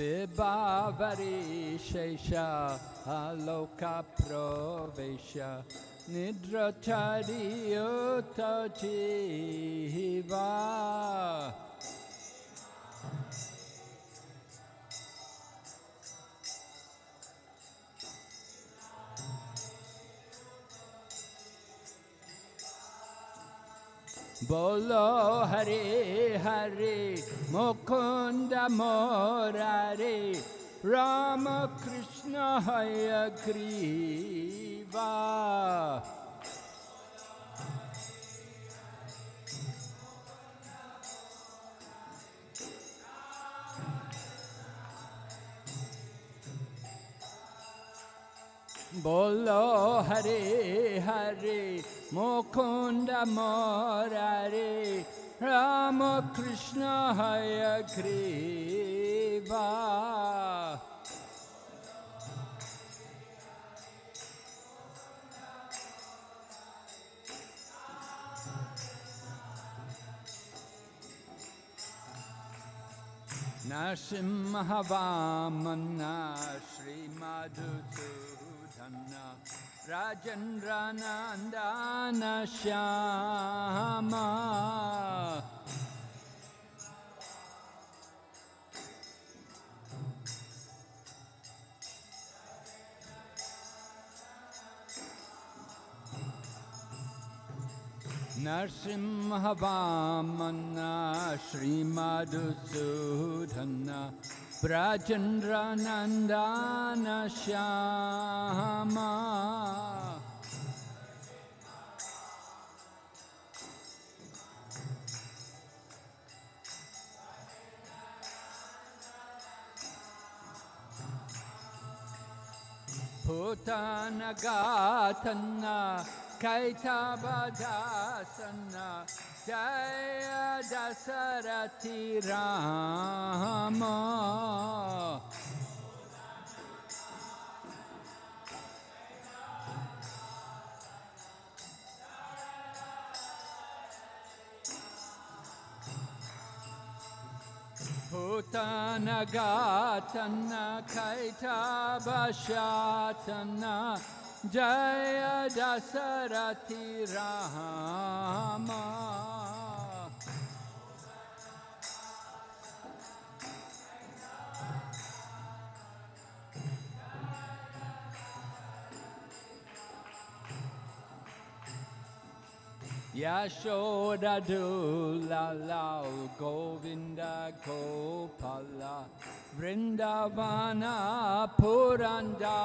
Provesha Nidratari Yutta Jiva Vibhavari Shesha Aloka Provesha Nidratari Yutta Bolo Hare Hare Mukunda Morare Rama Krishna Hayagriva Bolo Hare Hare Mukunda Morare Rama Krishna Hayagriva Narasimhavamana Sri Madhusudana राजेन्द्रानन्दानश्याम। नरसिंहवामन्ना श्रीमधुसूदन्न प्रचन्द्रनन्दानश्यामा नन्दश्यामो न Shyama Putanagatana Kaitabadasana Jaya Dasarati Rama Putanagatana जय दशरथि जरतिह Yashoda Dula Lao Govinda Gopala Vrindavana Purandara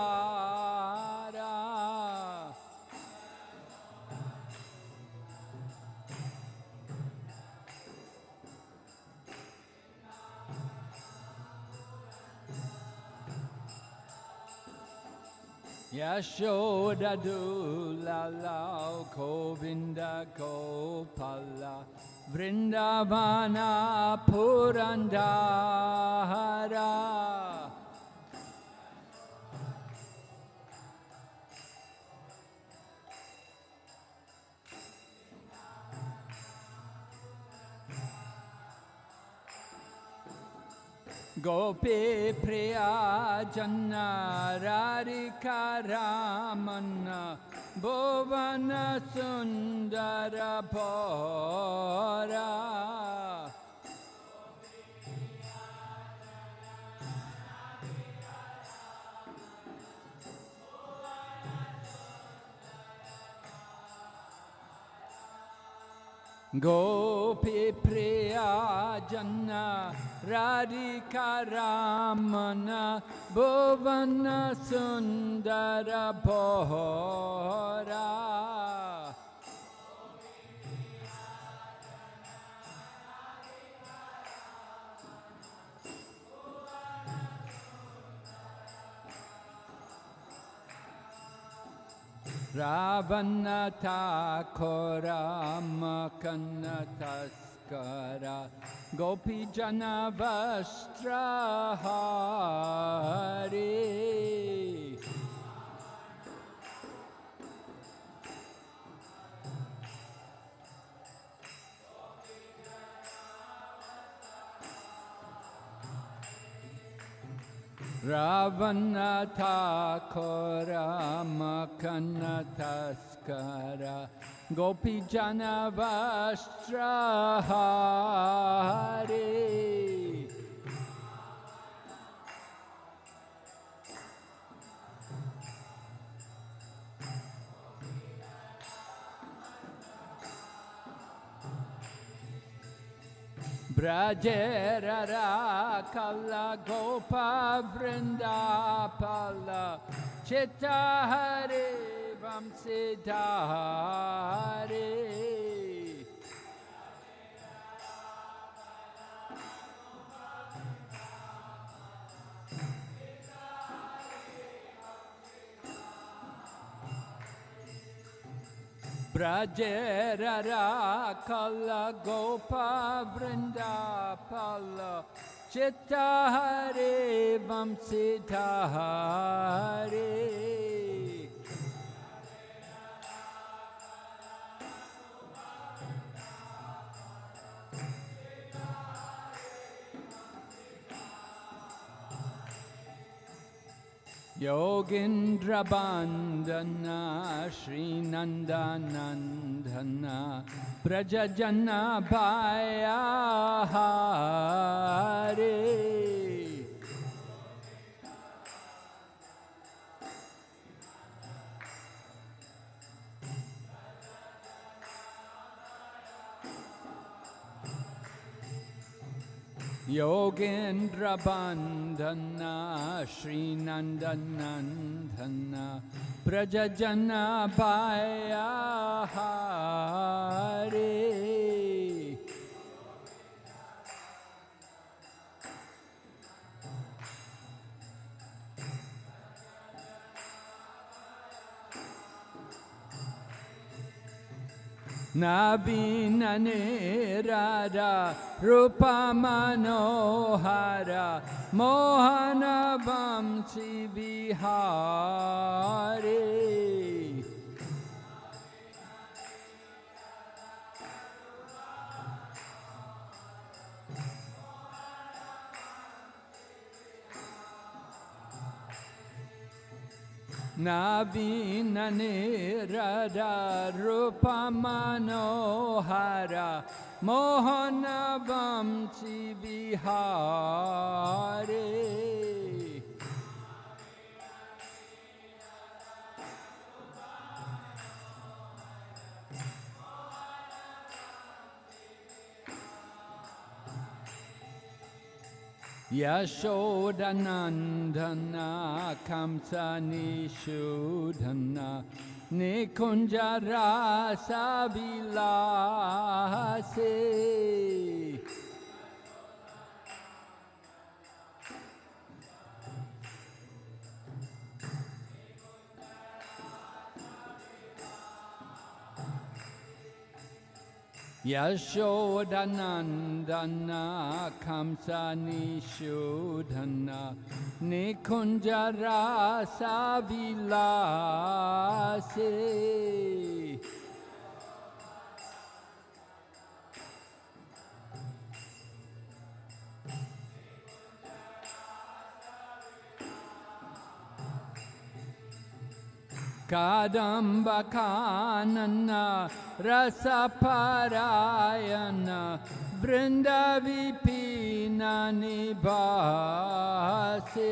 Yashoda Dula Lao Govinda Gopala Vrindavana Purandara Gope प्रयाजन रारिका Raman भुवन सुंदर भरा। गोपी प्रिया जन्ना Radhika Ramana Bhuvana Sundara Bhora Ravanatakoramakannataskara Gopijana Vastrahari Ravanatakoramakannataskara Gopijana Vastrahari Brajerara Kala Gopa Vrindapala सर्वं सिद्धारे Brajera Rakala Gopa Vrindapala Chitta Hare Vamsita Hare Yogindra Bandana Sri Nandanandana Yogendra Bandhana Sri Nandanandana Prajajana Bhaya Hare Navinane Radha Rupa Manohara नावीननिरदारूपमनोहरा मोहनवंशि विहारे यशोदन धनखंसीशु धन निखुञ्जरासा वसे यशोधनन्दनख निशोधन निखुञ्जरासा वसे कादम्बकानन रसपरायण वृन्दविपीननिभासे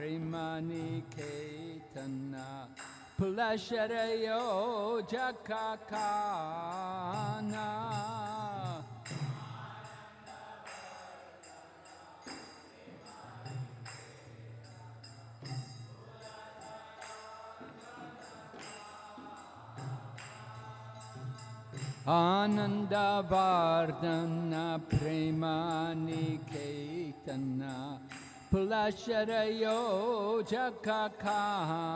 Anandavardhana Premaniketana Pulasharayo Jakakana. Anandavardhana Premaniketana Pulasharayo Jakakana.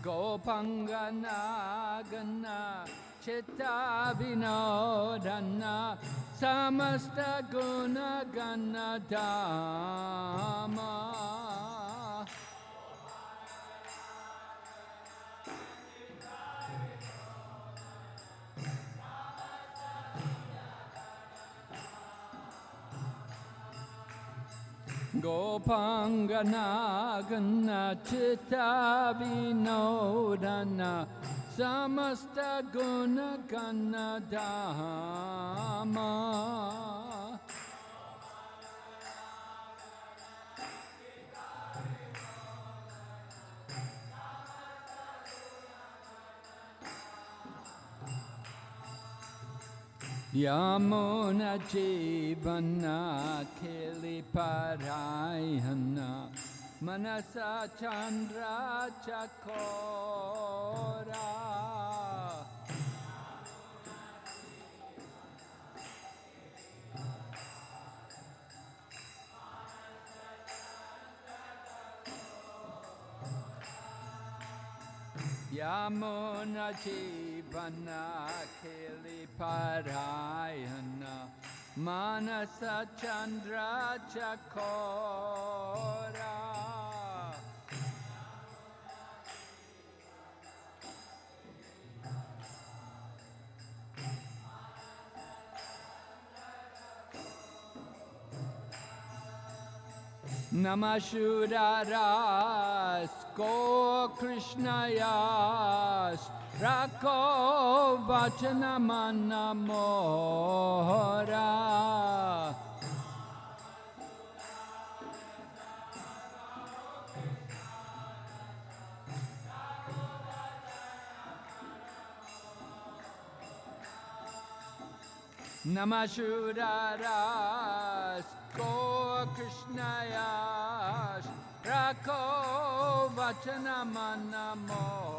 Gopangana Chitta Vinodana Samasta Guna Gana Dhamma Gopangana Chitta Vinodana Samasta Guna Yamuna Jivana Kili Parayana Manasa Chandra Chakora Yamuna Jivana Kili Parayana Manasa Chandra Chakora Namashuraras Go Krishnayas Rako Vachanamana Mohara. Namashuraras Go Krishnayas Rako Vachanamana Mohara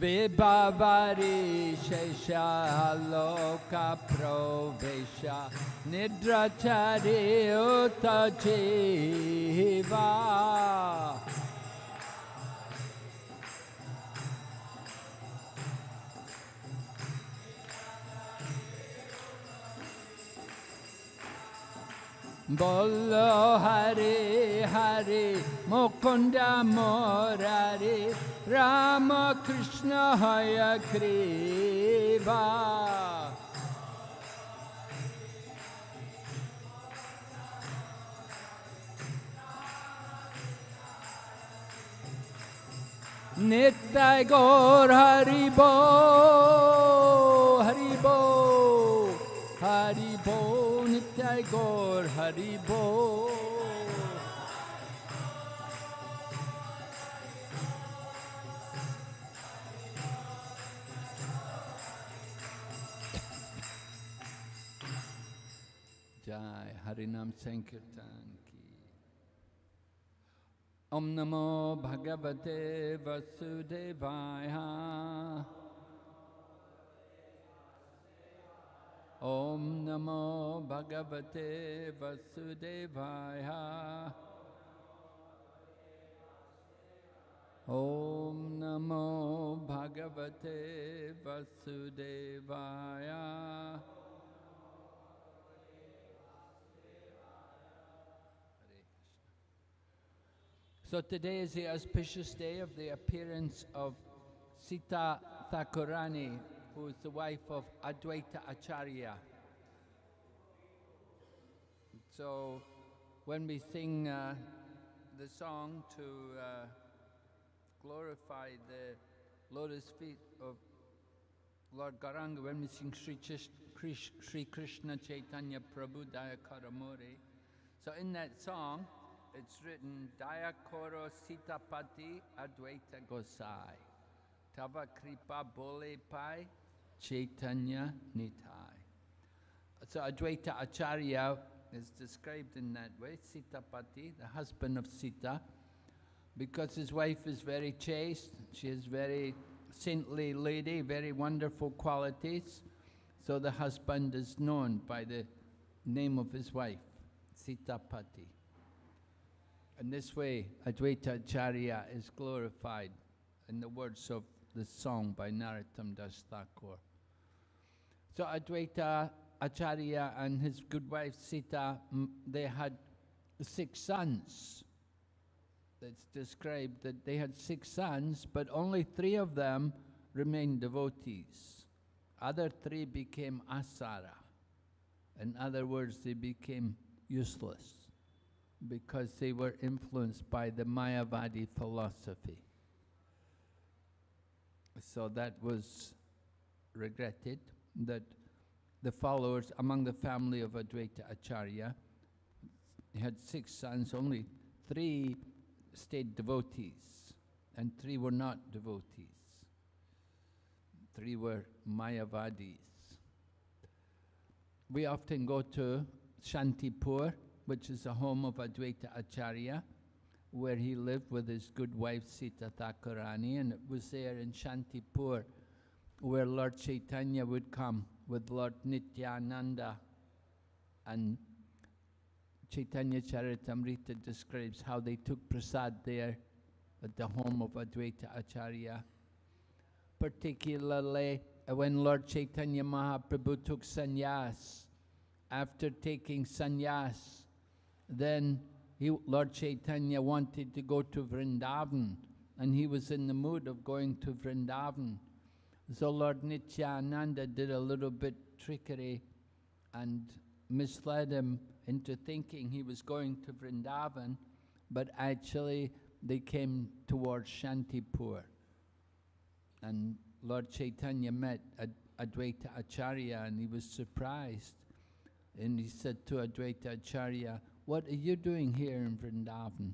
Vibhavari Shesha Loka Provesha Nidrachari Uta Jiva Bolo Hare Ramakrishna हयखेवा नित्य गौर हरिभो हरिभो हरिभो नित्य गौर हरिभो जय हरिनाम संकीर्तन की ओम नमो भगवते वसुदेवाय ॐ नमो भगवते वसुदेवाय ॐ नमो भगवते वसुदेवाय So today is the auspicious day of the appearance of Sita Thakurani, who is the wife of Advaita Acharya. So when we sing uh, the song to uh, glorify the lotus feet of Lord Gauranga, when we sing Sri, Krish- Sri Krishna Chaitanya Prabhu Daya Karamori, so in that song, it's written Daya Koro Sitapati Advaita Gosai. Tava Kripa Bole Pai Chaitanya Nitai. So Advaita Acharya is described in that way, Sitapati, the husband of Sita, because his wife is very chaste, she is very saintly lady, very wonderful qualities. So the husband is known by the name of his wife, Sitapati. In this way, Advaita Acharya is glorified in the words of the song by Narottam Das Thakur. So Advaita Acharya and his good wife Sita, they had six sons. It's described that they had six sons, but only three of them remained devotees. Other three became asara. In other words, they became useless because they were influenced by the Mayavadi philosophy. So that was regretted that the followers among the family of Advaita Acharya had six sons, only three stayed devotees, and three were not devotees. Three were Mayavadis. We often go to Shantipur, which is the home of Advaita Acharya, where he lived with his good wife Sita Thakurani, and it was there in Shantipur where Lord Chaitanya would come with Lord Nityananda. And Chaitanya Charitamrita describes how they took prasad there at the home of Advaita Acharya. Particularly uh, when Lord Chaitanya Mahaprabhu took sannyas. After taking sannyas, then he, Lord Chaitanya wanted to go to Vrindavan, and he was in the mood of going to Vrindavan. So Lord Nityananda did a little bit trickery and misled him into thinking he was going to Vrindavan, but actually they came towards Shantipur. And Lord Chaitanya met Ad- Advaita Acharya and he was surprised. And he said to Advaita Acharya, What are you doing here in Vrindavan?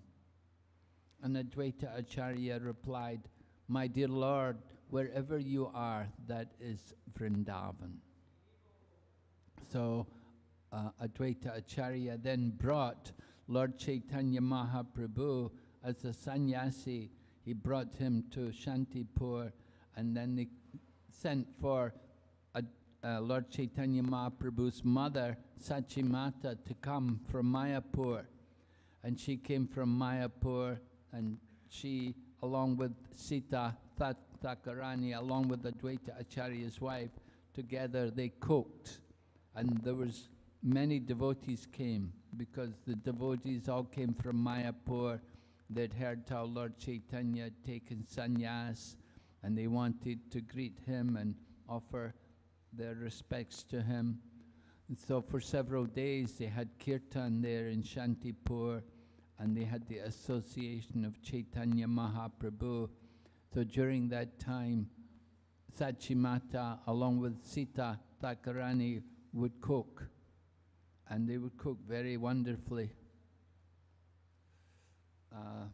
And Advaita Acharya replied, My dear Lord, wherever you are, that is Vrindavan. So uh, Advaita Acharya then brought Lord Chaitanya Mahaprabhu as a sannyasi. He brought him to Shantipur and then they sent for uh, Lord Chaitanya Mahaprabhu's mother, Sachimata, to come from Mayapur. And she came from Mayapur and she, along with Sita Tha- Thakurani, along with Advaita Acharya's wife, together they cooked. And there was many devotees came because the devotees all came from Mayapur. They'd heard how Lord Chaitanya had taken sannyas and they wanted to greet him and offer their respects to him. And so for several days they had kirtan there in Shantipur and they had the association of Chaitanya Mahaprabhu. So during that time, Sachimata, along with Sita Thakurani, would cook. And they would cook very wonderfully. Uh,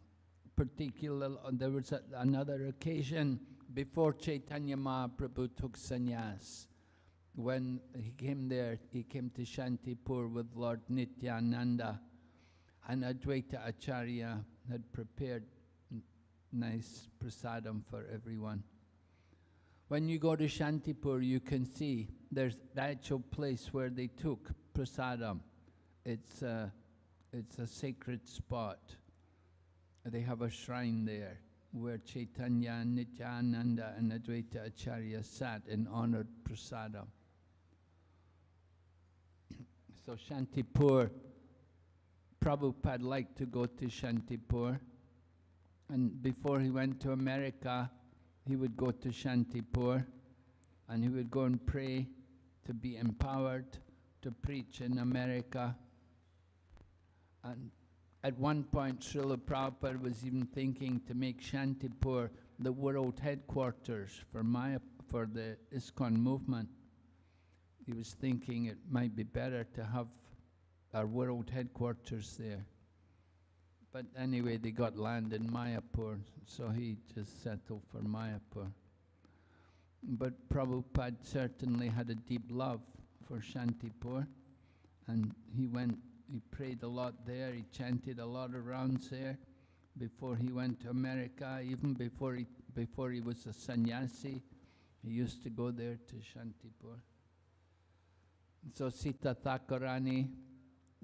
there was a, another occasion before Chaitanya Mahaprabhu took sannyas. When he came there, he came to Shantipur with Lord Nityananda, and Advaita Acharya had prepared nice prasadam for everyone. When you go to Shantipur, you can see there's the actual place where they took prasadam. It's a, it's a sacred spot. They have a shrine there where Chaitanya, Nityananda, and Advaita Acharya sat and honored prasadam. So Shantipur, Prabhupada liked to go to Shantipur And before he went to America, he would go to Shantipur and he would go and pray to be empowered to preach in America. And at one point, Srila Prabhupada was even thinking to make Shantipur the world headquarters for, Maya, for the ISKCON movement. He was thinking it might be better to have our world headquarters there. But anyway, they got land in Mayapur, so he just settled for Mayapur. But Prabhupada certainly had a deep love for Shantipur, and he went, he prayed a lot there, he chanted a lot of rounds there before he went to America, even before he, before he was a sannyasi, he used to go there to Shantipur. So Sita Thakurani,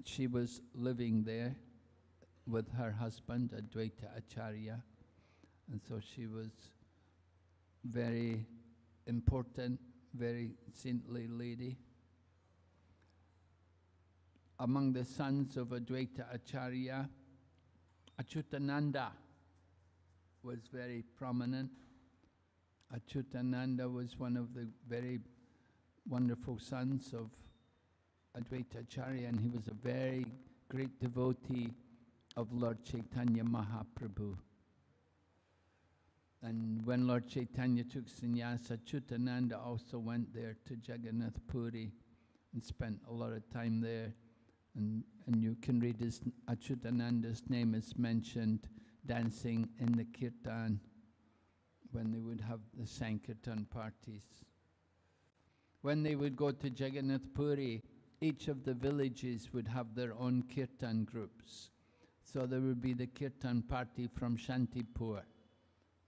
she was living there with her husband, Advaita Acharya, and so she was very important, very saintly lady. Among the sons of Advaita Acharya, Achutananda was very prominent. Achutananda was one of the very wonderful sons of Advaita Acharya, and he was a very great devotee of Lord Chaitanya Mahaprabhu. And when Lord Chaitanya took sannyasa, Chutananda also went there to Jagannath Puri and spent a lot of time there. And, and you can read his, Achutananda's name is mentioned dancing in the kirtan when they would have the Sankirtan parties. When they would go to Jagannath Puri, each of the villages would have their own kirtan groups. So there would be the kirtan party from Shantipur,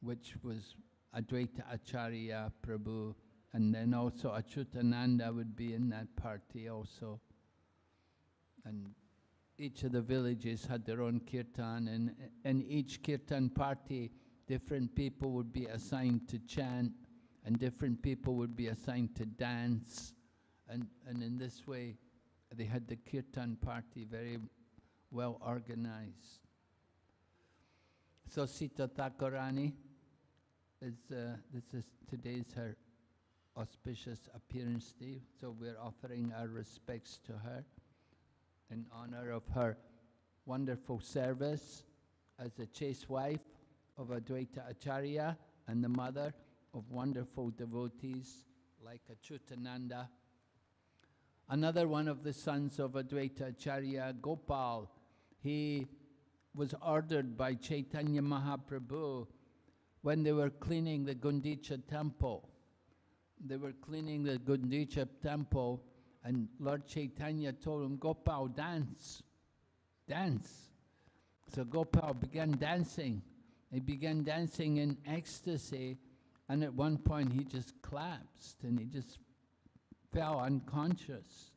which was Advaita Acharya Prabhu, and then also Achutananda would be in that party also. And each of the villages had their own kirtan, and in each kirtan party, different people would be assigned to chant, and different people would be assigned to dance. And, and in this way, they had the kirtan party very well organized. So Sita Thakurani, is, uh, this is today's her auspicious appearance day, so we're offering our respects to her in honor of her wonderful service as a chaste wife of Advaita Acharya and the mother of wonderful devotees like Achutananda. Another one of the sons of Advaita Acharya, Gopal, he was ordered by Chaitanya Mahaprabhu when they were cleaning the Gundicha temple. They were cleaning the Gundicha temple, and Lord Chaitanya told him, Gopal, dance, dance. So Gopal began dancing. He began dancing in ecstasy, and at one point he just collapsed and he just fell unconscious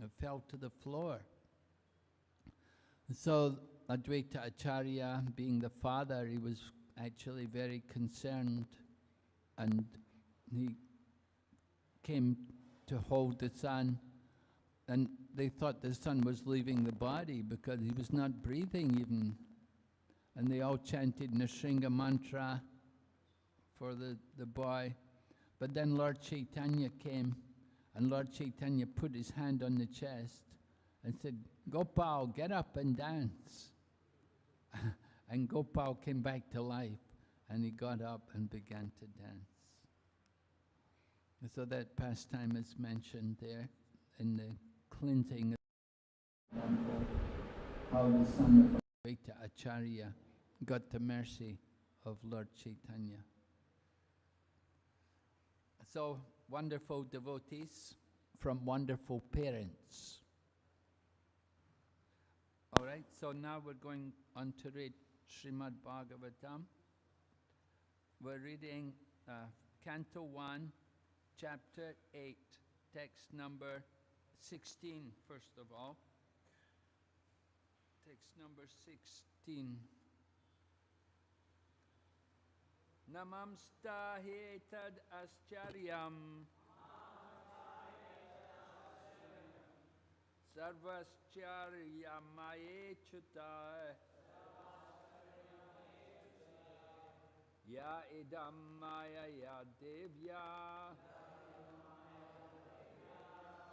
and fell to the floor. So Advaita Acharya, being the father, he was actually very concerned and he came to hold the son and they thought the son was leaving the body because he was not breathing even. And they all chanted Nrsinga mantra for the, the boy. But then Lord Chaitanya came and Lord Chaitanya put his hand on the chest and said, Gopal, get up and dance. and Gopal came back to life and he got up and began to dance. So that pastime is mentioned there in the cleansing how the son of Advaita Acharya got the mercy of Lord Chaitanya. So wonderful devotees from wonderful parents. All right, so now we're going on to read Srimad Bhagavatam. We're reading uh, Canto 1, Chapter 8, text number 16, first of all. Text number 16. Namamstahetad ascharyam sarvascharyamayechyuta Ya idam maya ya devya.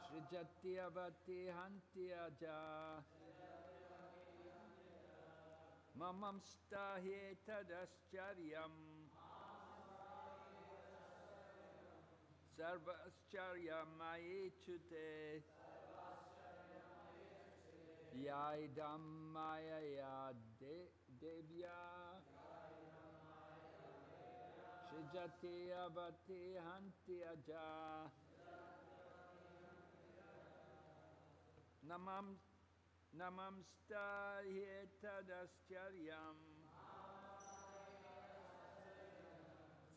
Srijati avati hanti aja Mamam stahi tadaschariam Sarvascharya chute Ya idam maya ya devya. Shijati abati hanti aja Namam Namamsta yetadaschariam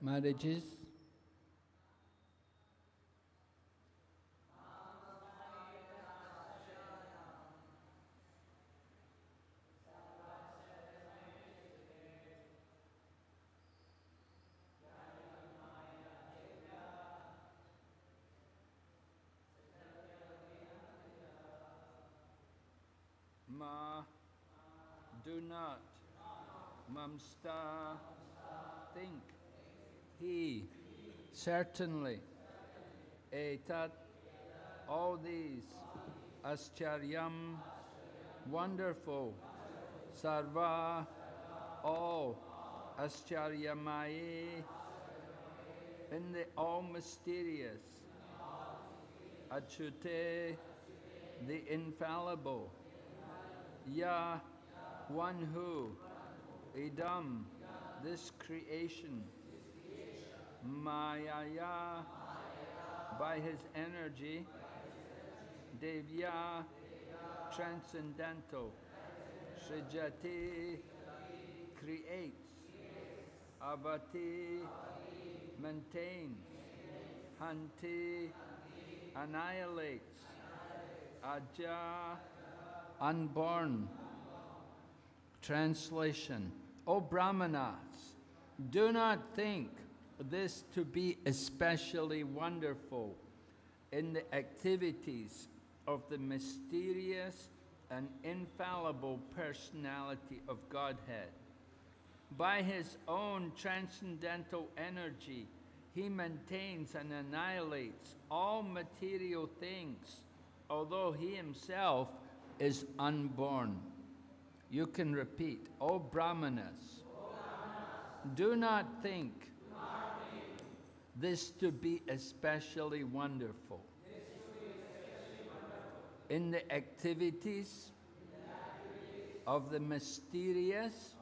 marriages. Ma, do not, mamsta, think he, certainly, etat, all these, ascharyam, wonderful, sarva, all, ascharyamaye, in the all mysterious, achute, the infallible, ya, one who, idam, this creation, Mayaya, by his energy, Devya, transcendental, Srijati, creates, Avati, maintains, Hanti, annihilates, Aja, unborn. Translation, O Brahmanas, do not think this to be especially wonderful in the activities of the mysterious and infallible personality of Godhead. By his own transcendental energy, he maintains and annihilates all material things, although he himself is unborn. You can repeat, O Brahmanas, do not think this to be especially wonderful. In the activities of the mysterious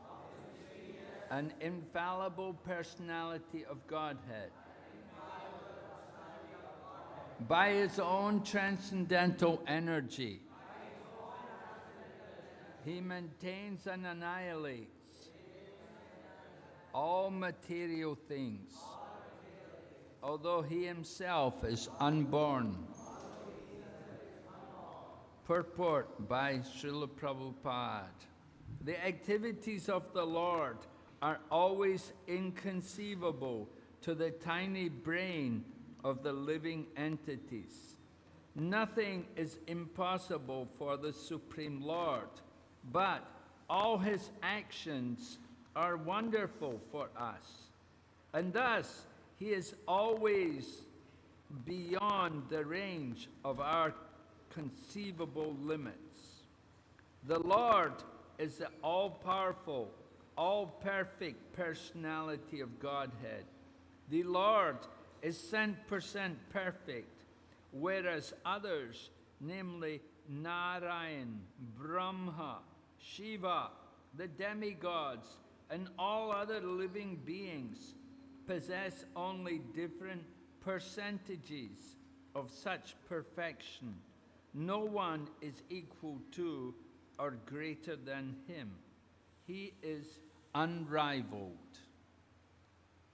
and infallible personality of Godhead. By his own transcendental energy, he maintains and annihilates all material things, although he himself is unborn. Purport by Srila Prabhupada. The activities of the Lord are always inconceivable to the tiny brain of the living entities. Nothing is impossible for the Supreme Lord, but all his actions are wonderful for us. And thus, he is always beyond the range of our conceivable limits. The Lord is the all-powerful, all-perfect personality of Godhead. The Lord is 100% perfect, whereas others, namely Narayan, Brahma, Shiva, the demigods, and all other living beings possess only different percentages of such perfection. No one is equal to or greater than him. He is unrivaled.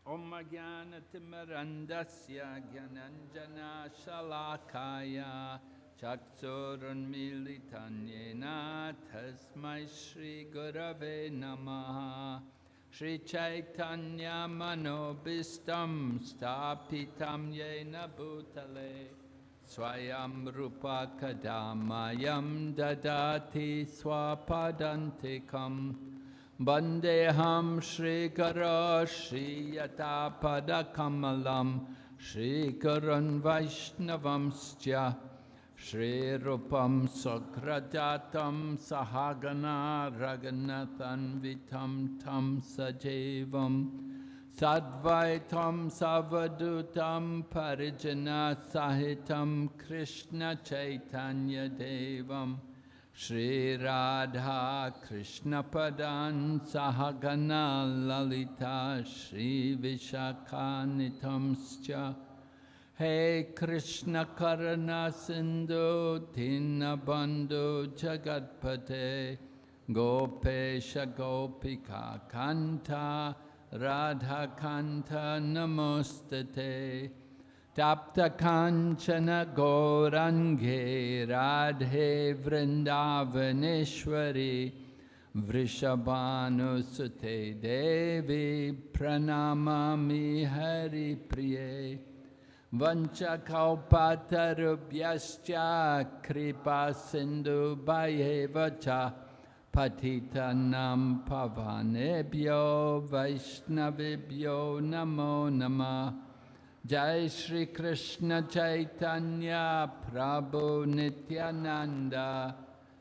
Om Gyananjana Shalakaya Tasmai Gurave Namaha Sri Chaitanya Manobistam Stapitam Yena Bhutale Swayam Rupa Kadamayam Dadati Swapadantikam Bandeham Sri Garo Sri Yatapada Kamalam Sri Karan Vaishnavamstya Shri Rupam Sakradatam Sahagana Raganathan Vitam Tam Sajevam Sadvaitam Savadutam Parijana Sahitam Krishna Chaitanya Devam Shri Radha Krishna Padan Sahagana Lalita Shri Vishakanitamscha Hey Krishna Karana Sindhu Dinabandhu Jagatpate Gopesha Gopika Kanta Radha Kanta Namostate Tapta Kanchana Gaurange Radhe Vrindavaneshwari Vrishabhanusute Devi Pranamami Hari Priye Vanchakalpatarubhyascha Kripa Sindhu Bhayevacha Patitanam Pavanebhyo Vaishnavibhyo Namo Namah Jai Shri Krishna Chaitanya Prabhu Nityananda.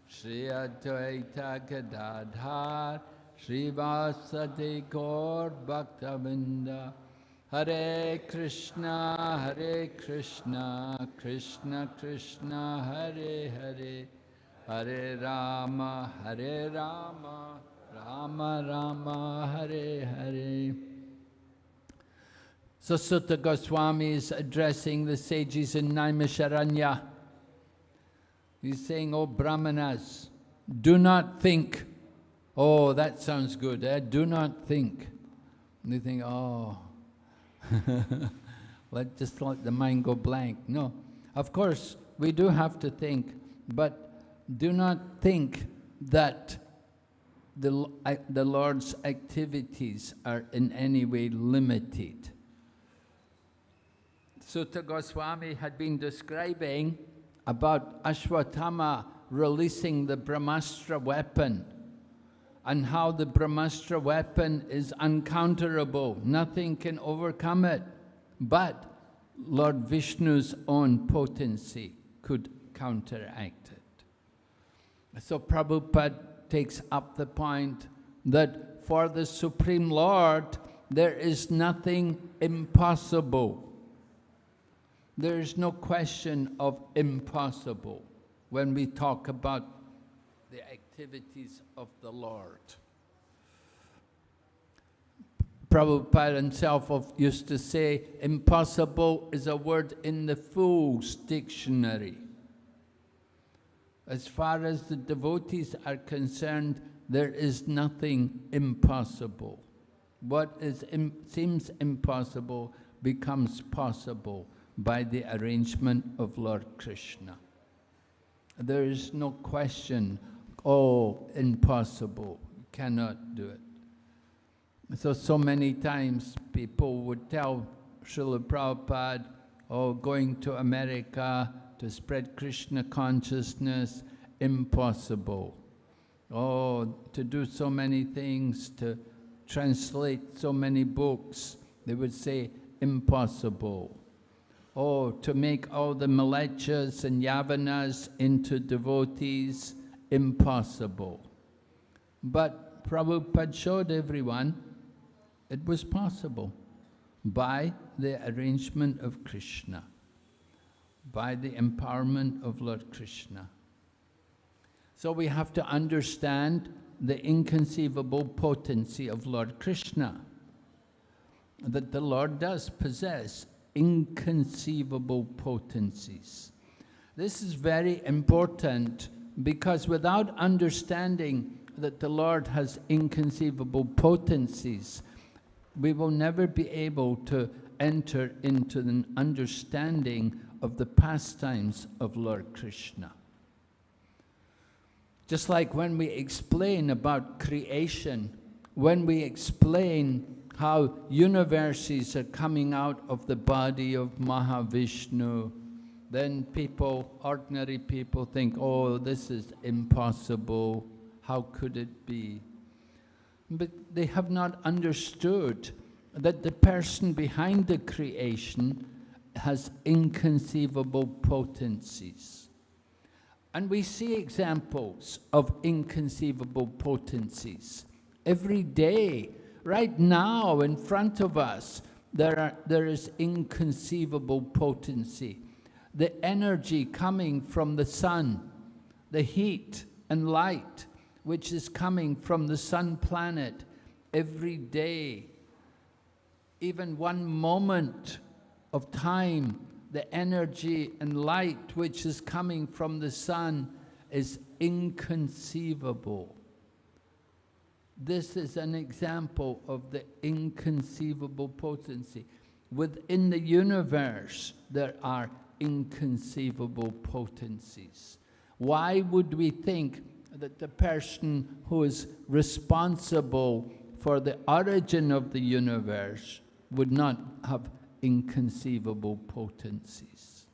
Shri Advaita Gadadhar Hare Krishna Hare Krishna Krishna Krishna Hare Hare Hare Rama Hare Rama Rama Rama Hare Hare so Suta Goswami is addressing the sages in Naimisharanya. He's saying, oh Brahmanas, do not think, oh, that sounds good, eh? do not think. And they think, oh, let just let the mind go blank. No, of course, we do have to think, but do not think that the, the Lord's activities are in any way limited. Suta Goswami had been describing about Ashwatthama releasing the Brahmastra weapon and how the Brahmastra weapon is uncounterable. Nothing can overcome it. But Lord Vishnu's own potency could counteract it. So Prabhupada takes up the point that for the Supreme Lord, there is nothing impossible. There is no question of impossible when we talk about activities of the Lord. Prabhupada himself used to say, impossible is a word in the Fool's dictionary. As far as the devotees are concerned, there is nothing impossible. What is Im seems impossible becomes possible by the arrangement of Lord Krishna. There is no question, oh, impossible, cannot do it. So, so many times people would tell Srila Prabhupada, oh, going to America to spread Krishna consciousness, impossible. Oh, to do so many things, to translate so many books, they would say, impossible. Oh, to make all the Mlecchas and Yavanas into devotees, impossible. But Prabhupada showed everyone it was possible by the arrangement of Krishna, by the empowerment of Lord Krishna. So we have to understand the inconceivable potency of Lord Krishna, that the Lord does possess inconceivable potencies. This is very important because without understanding that the Lord has inconceivable potencies, we will never be able to enter into an understanding of the pastimes of Lord Krishna. Just like when we explain about creation, when we explain how universes are coming out of the body of Mahavishnu, then people, ordinary people think, oh, this is impossible, how could it be? but they have not understood that the person behind the creation has inconceivable potencies. And we see examples of inconceivable potencies every day. Right now, in front of us, there, are, there is inconceivable potency. The energy coming from the sun, the heat and light, which is coming from the sun planet every day. Even one moment of time, the energy and light which is coming from the sun is inconceivable. This is an example of the inconceivable potency. Within the universe, there are inconceivable potencies. Why would we think that the person who is responsible for the origin of the universe would not have inconceivable potencies.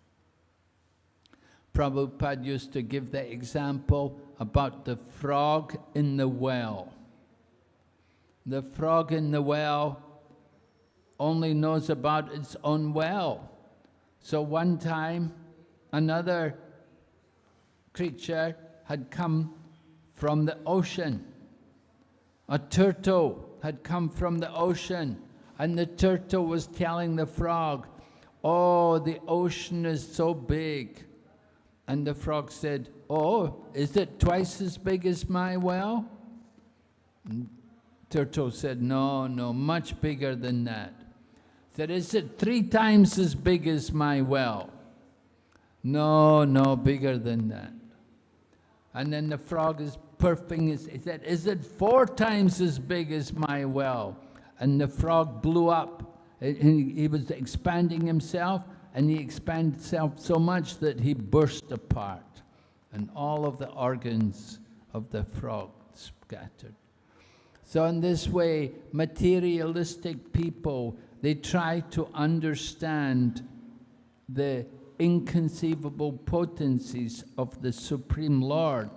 Prabhupada used to give the example about the frog in the well. The frog in the well only knows about its own well. So one time, another creature had come from the ocean. A turtle had come from the ocean, and the turtle was telling the frog, Oh, the ocean is so big. And the frog said, Oh, is it twice as big as my well? And turtle said, No, no, much bigger than that. Said, Is it three times as big as my well? No, no, bigger than that. And then the frog is perfing his, he said, is it four times as big as my well? And the frog blew up. And he was expanding himself, and he expanded himself so much that he burst apart. And all of the organs of the frog scattered. So in this way, materialistic people, they try to understand the inconceivable potencies of the Supreme Lord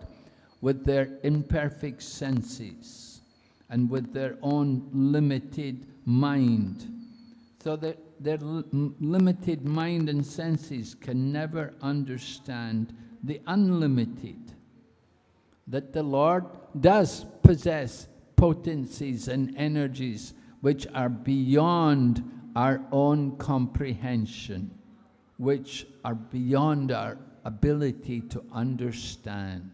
with their imperfect senses and with their own limited mind. So that their limited mind and senses can never understand the unlimited. That the Lord does possess potencies and energies which are beyond our own comprehension, which are beyond our ability to understand.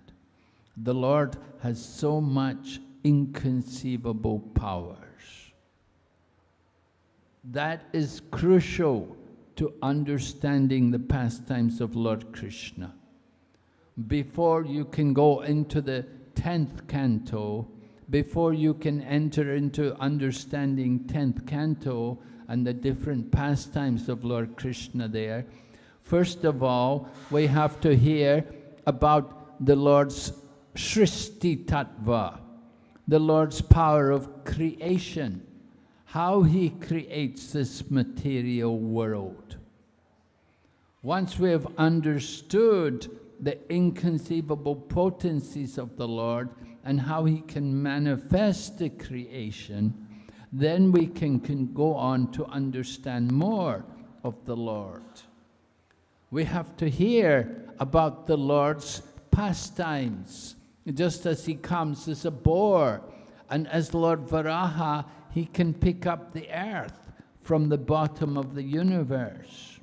The Lord has so much inconceivable powers. That is crucial to understanding the pastimes of Lord Krishna. Before you can go into the 10th canto, before you can enter into understanding 10th canto and the different pastimes of Lord Krishna there, first of all, we have to hear about the Lord's Srishti Tattva, the Lord's power of creation, how he creates this material world. Once we have understood the inconceivable potencies of the Lord and how he can manifest the creation, then we can, can go on to understand more of the Lord. We have to hear about the Lord's pastimes, just as he comes as a boar, and as Lord Varaha, he can pick up the earth from the bottom of the universe.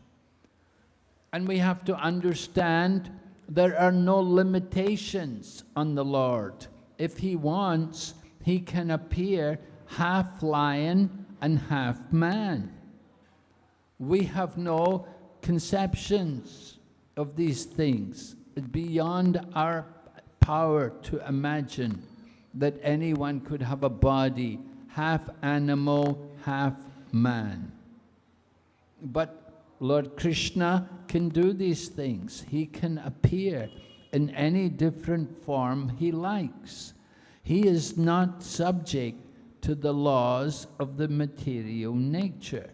And we have to understand there are no limitations on the Lord. If he wants, he can appear half lion and half man. We have no conceptions of these things beyond our power to imagine that anyone could have a body, half animal, half man. But Lord Krishna can do these things. He can appear in any different form he likes. He is not subject to the laws of the material nature.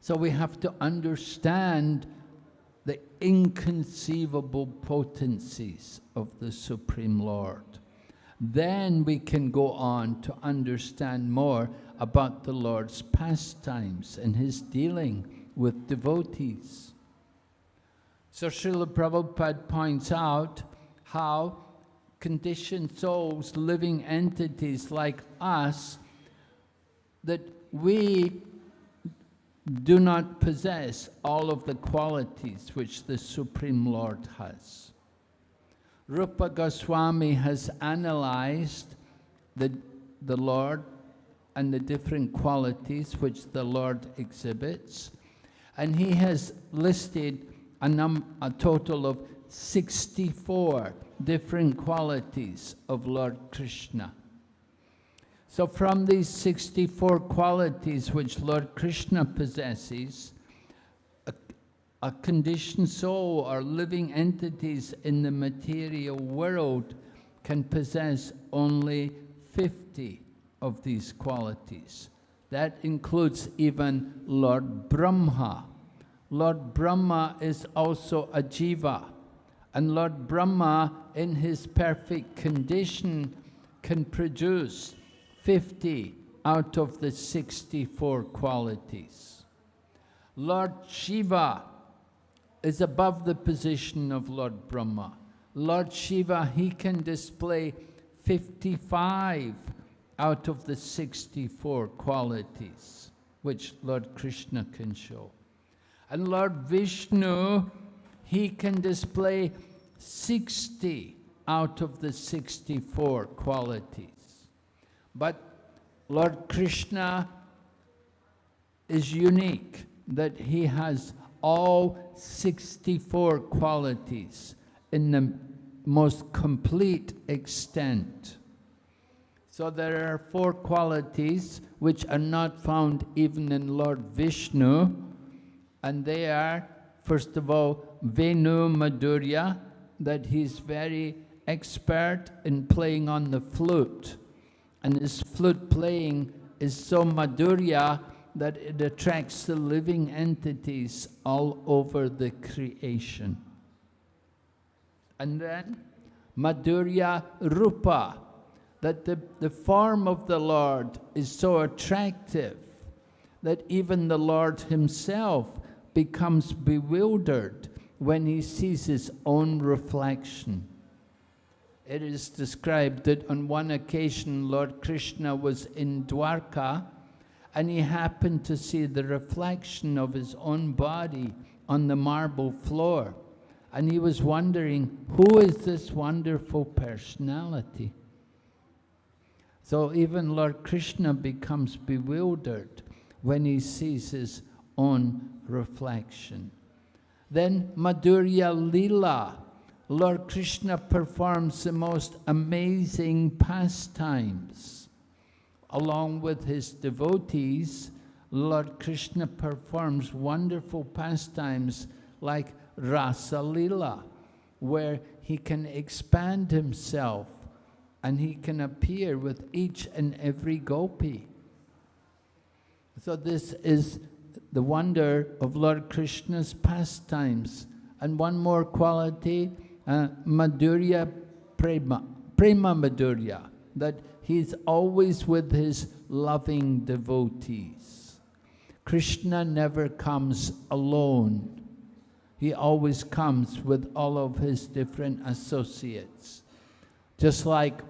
So we have to understand the inconceivable potencies of the Supreme Lord. Then we can go on to understand more about the Lord's pastimes and his dealing with devotees. So Srila Prabhupada points out how conditioned souls, living entities like us, that we do not possess all of the qualities which the Supreme Lord has. Rupa Goswami has analyzed the, the Lord and the different qualities which the Lord exhibits. And he has listed a, num a total of 64 different qualities of Lord Krishna. So from these 64 qualities which Lord Krishna possesses, a, a conditioned soul or living entities in the material world can possess only 50 of these qualities. That includes even Lord Brahma. Lord Brahma is also a jiva. And Lord Brahma, in his perfect condition, can produce 50 out of the 64 qualities. Lord Shiva is above the position of Lord Brahma. Lord Shiva, he can display 55 out of the 64 qualities which Lord Krishna can show. And Lord Vishnu, he can display 60 out of the 64 qualities. But Lord Krishna is unique, that he has all 64 qualities in the most complete extent. So there are four qualities which are not found even in Lord Vishnu, and they are, first of all, Venu Madhurya, that he's very expert in playing on the flute. And his flute playing is so Madhurya that it attracts the living entities all over the creation. And then Madhurya Rupa, that the, the form of the Lord is so attractive that even the Lord himself becomes bewildered when he sees his own reflection. It is described that on one occasion Lord Krishna was in Dwarka and he happened to see the reflection of his own body on the marble floor. And he was wondering, who is this wonderful personality? So even Lord Krishna becomes bewildered when he sees his own reflection. Then Madhurya Lila, Lord Krishna performs the most amazing pastimes. Along with his devotees, Lord Krishna performs wonderful pastimes like Rasa Lila, where he can expand himself and he can appear with each and every gopi. So this is the wonder of Lord Krishna's pastimes. And one more quality, uh, Madhurya Prema, Prema Madhurya, that he's always with his loving devotees. Krishna never comes alone. He always comes with all of his different associates. Just like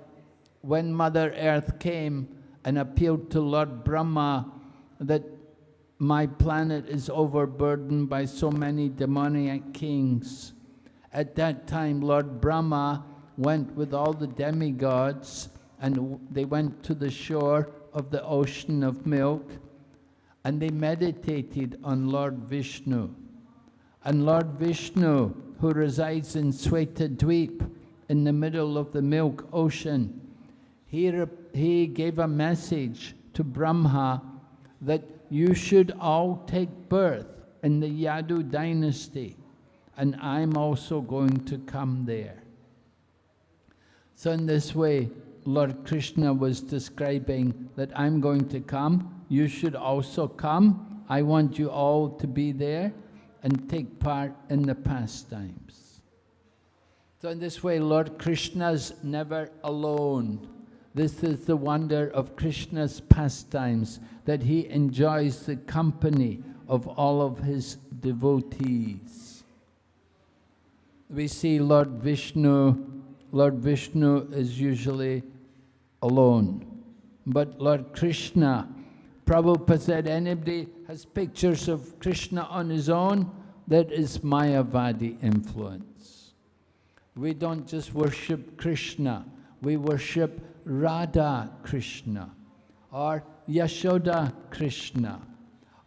when Mother Earth came and appealed to Lord Brahma that my planet is overburdened by so many demoniac kings. At that time, Lord Brahma went with all the demigods and they went to the shore of the ocean of milk and they meditated on Lord Vishnu. And Lord Vishnu, who resides in Sweta in the middle of the milk ocean, he, he gave a message to Brahma that you should all take birth in the Yadu dynasty, and I'm also going to come there. So in this way, Lord Krishna was describing that I'm going to come, you should also come, I want you all to be there and take part in the pastimes. So in this way, Lord Krishna's never alone. This is the wonder of Krishna's pastimes, that he enjoys the company of all of his devotees. We see Lord Vishnu, Lord Vishnu is usually alone. But Lord Krishna, Prabhupada said, anybody has pictures of Krishna on his own, that is Mayavadi influence. We don't just worship Krishna, we worship Radha Krishna or Yashoda Krishna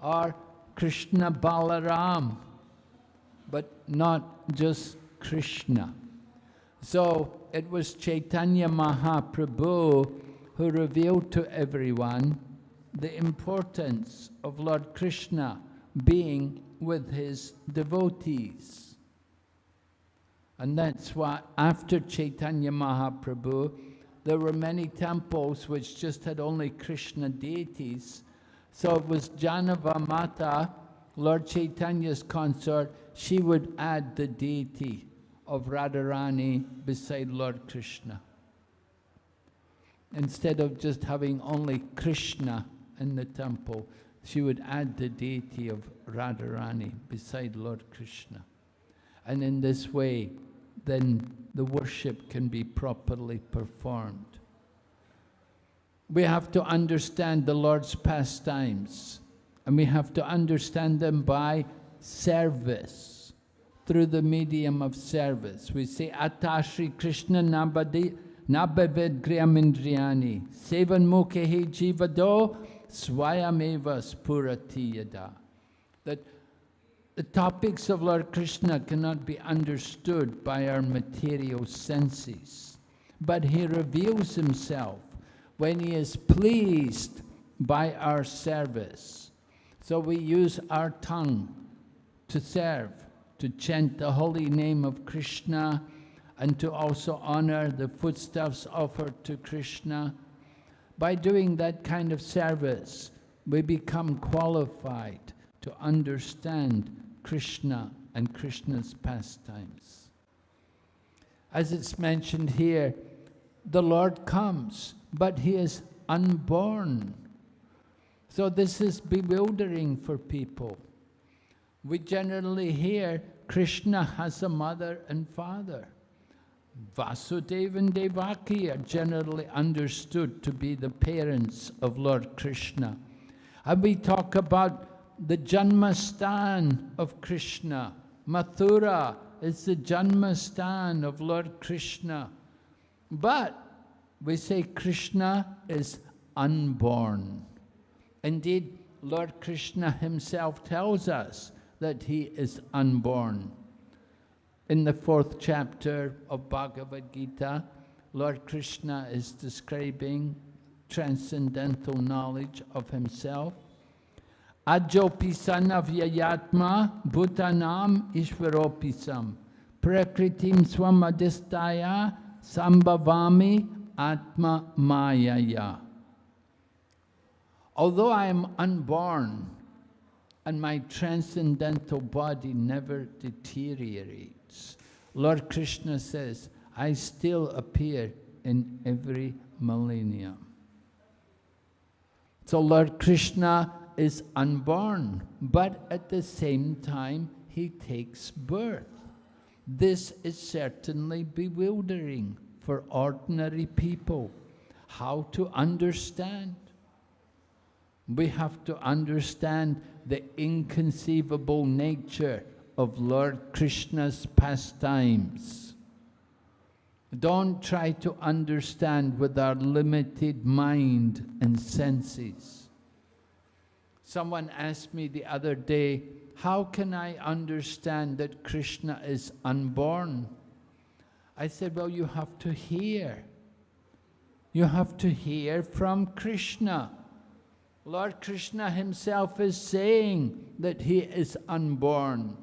or Krishna Balaram, but not just Krishna. So it was Chaitanya Mahaprabhu who revealed to everyone the importance of Lord Krishna being with his devotees. And that's why after Chaitanya Mahaprabhu, there were many temples which just had only Krishna deities. So it was Jahnava Mata, Lord Chaitanya's consort, she would add the deity of Radharani beside Lord Krishna. Instead of just having only Krishna in the temple, she would add the deity of Radharani beside Lord Krishna. And in this way, then the worship can be properly performed. We have to understand the Lord's pastimes, and we have to understand them by service, through the medium of service. We say, Atashri Krishna Nabadi Nabavid Griyamindriyani Sevan Mukhehi Jivado Swayameva Spuratiyada. That the topics of Lord Krishna cannot be understood by our material senses, but he reveals himself when he is pleased by our service. So we use our tongue to serve, to chant the holy name of Krishna, and to also honor the foodstuffs offered to Krishna. By doing that kind of service, we become qualified to understand Krishna and Krishna's pastimes. As it's mentioned here, the Lord comes, but he is unborn. So this is bewildering for people. We generally hear Krishna has a mother and father. Vasudeva and Devaki are generally understood to be the parents of Lord Krishna. And we talk about the Janmastan of Krishna, Mathura, is the Janmastan of Lord Krishna. But we say Krishna is unborn. Indeed, Lord Krishna himself tells us that he is unborn. In the fourth chapter of Bhagavad Gita, Lord Krishna is describing transcendental knowledge of himself. Ajopisana vyayatma bhutanam ishvaropisam prakritim swamadistaya sambhavami atma mayaya. Although I am unborn and my transcendental body never deteriorates, Lord Krishna says, I still appear in every millennium. So Lord Krishna is unborn, but at the same time he takes birth. This is certainly bewildering for ordinary people. How to understand? We have to understand the inconceivable nature of Lord Krishna's pastimes. Don't try to understand with our limited mind and senses. Someone asked me the other day, how can I understand that Krishna is unborn? I said, well, you have to hear. You have to hear from Krishna. Lord Krishna himself is saying that he is unborn.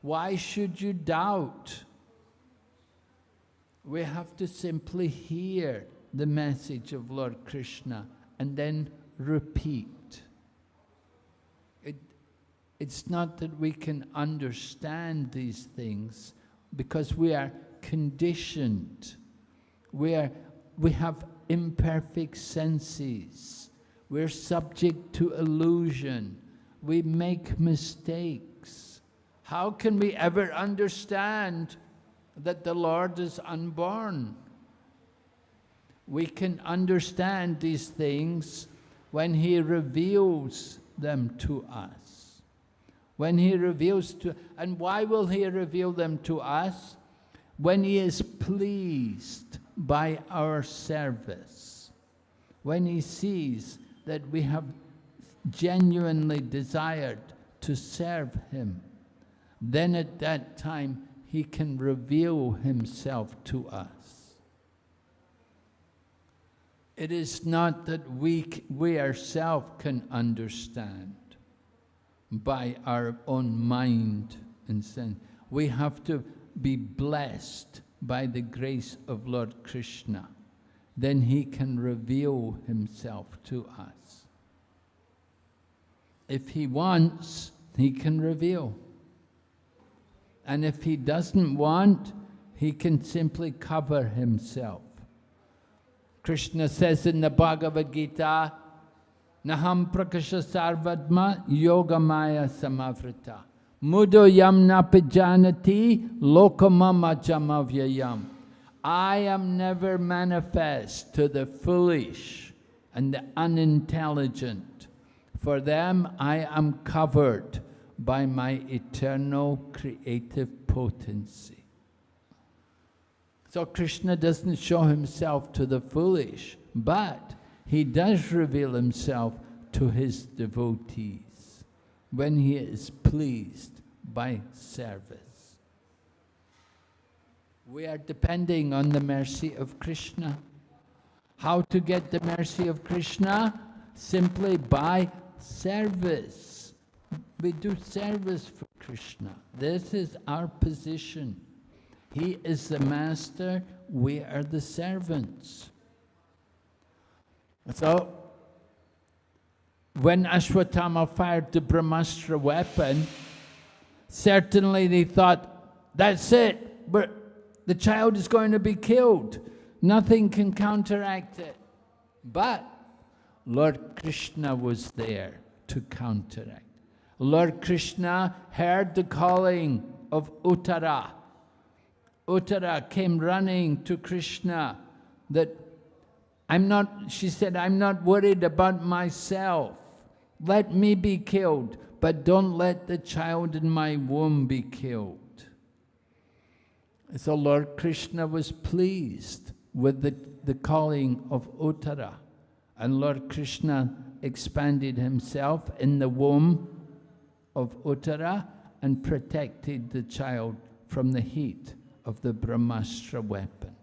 Why should you doubt? We have to simply hear the message of Lord Krishna and then repeat. It, it's not that we can understand these things because we are conditioned. We, are, we have imperfect senses. We're subject to illusion. We make mistakes. How can we ever understand that the Lord is unborn? We can understand these things when He reveals them to us. When He reveals to, and why will He reveal them to us? When He is pleased by our service. When He sees that we have genuinely desired to serve Him, then at that time He can reveal Himself to us. It is not that we, we ourselves can understand by our own mind and sense. We have to be blessed by the grace of Lord Krishna. Then He can reveal Himself to us. If he wants, he can reveal. And if he doesn't want, he can simply cover himself. Krishna says in the Bhagavad Gita, Naham prakasha sarvadma yogamaya samavrita. Mudo yamna pijanati lokamama jamavyayam. I am never manifest to the foolish and the unintelligent. For them I am covered by my eternal creative potency. So Krishna doesn't show himself to the foolish, but he does reveal himself to his devotees when he is pleased by service. We are depending on the mercy of Krishna. How to get the mercy of Krishna? Simply by service. We do service for Krishna. This is our position. He is the master, we are the servants. So, when Ashwatthama fired the Brahmastra weapon, certainly they thought, that's it, but the child is going to be killed. Nothing can counteract it. But Lord Krishna was there to counteract. Lord Krishna heard the calling of Uttara. Uttara came running to Krishna that I'm not, she said, I'm not worried about myself. Let me be killed, but don't let the child in my womb be killed. So Lord Krishna was pleased with the, the calling of Uttara. And Lord Krishna expanded himself in the womb of Uttara and protected the child from the heat of the Brahmastra weapon.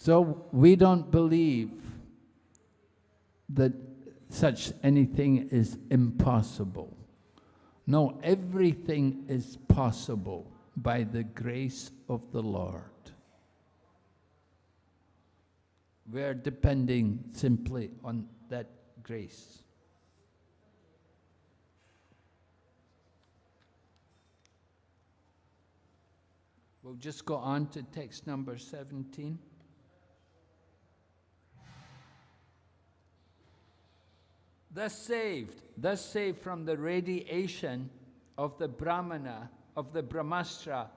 So we don't believe that such anything is impossible. No, everything is possible by the grace of the Lord. We're depending simply on that grace. We'll just go on to text number 17. Thus saved, thus saved from the radiation of the Brahmana, of the Brahmastra,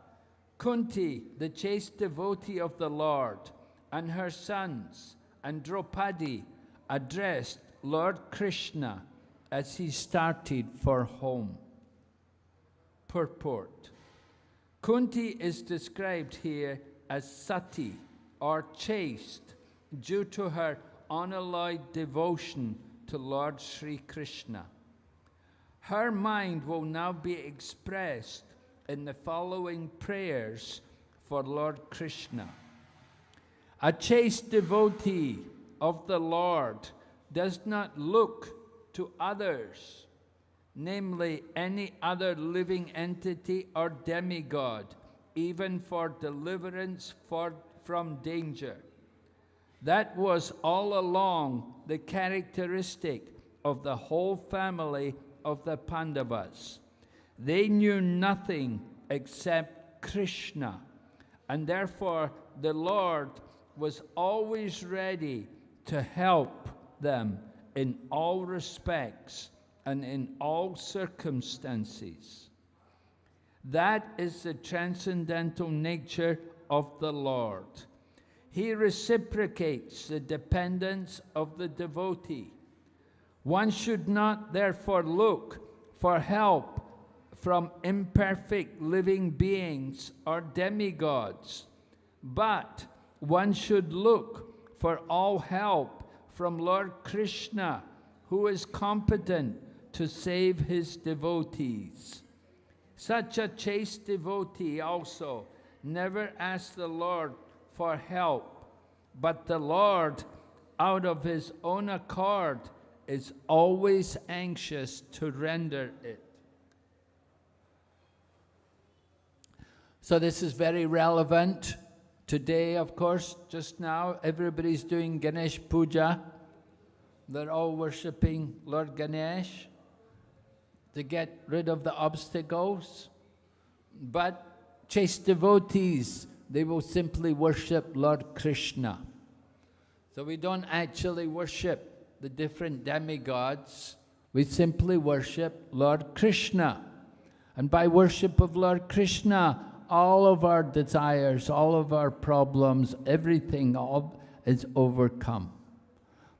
Kunti, the chaste devotee of the Lord, and her sons, and Draupadi, addressed Lord Krishna as he started for home. Purport. Kunti is described here as sati, or chaste, due to her unalloyed devotion to Lord Sri Krishna. Her mind will now be expressed in the following prayers for Lord Krishna. A chaste devotee of the Lord does not look to others, namely any other living entity or demigod, even for deliverance for, from danger. That was all along the characteristic of the whole family of the Pandavas. They knew nothing except Krishna, and therefore the Lord was always ready to help them in all respects and in all circumstances. That is the transcendental nature of the Lord. He reciprocates the dependence of the devotee. One should not therefore look for help from imperfect living beings or demigods, but one should look for all help from Lord Krishna, who is competent to save his devotees. Such a chaste devotee also never asks the Lord for help, but the Lord, out of his own accord, is always anxious to render it. So this is very relevant. Today, of course, just now, everybody's doing Ganesh Puja. They're all worshipping Lord Ganesh to get rid of the obstacles. But chaste devotees they will simply worship Lord Krishna. So we don't actually worship the different demigods, we simply worship Lord Krishna. And by worship of Lord Krishna, all of our desires, all of our problems, everything all is overcome.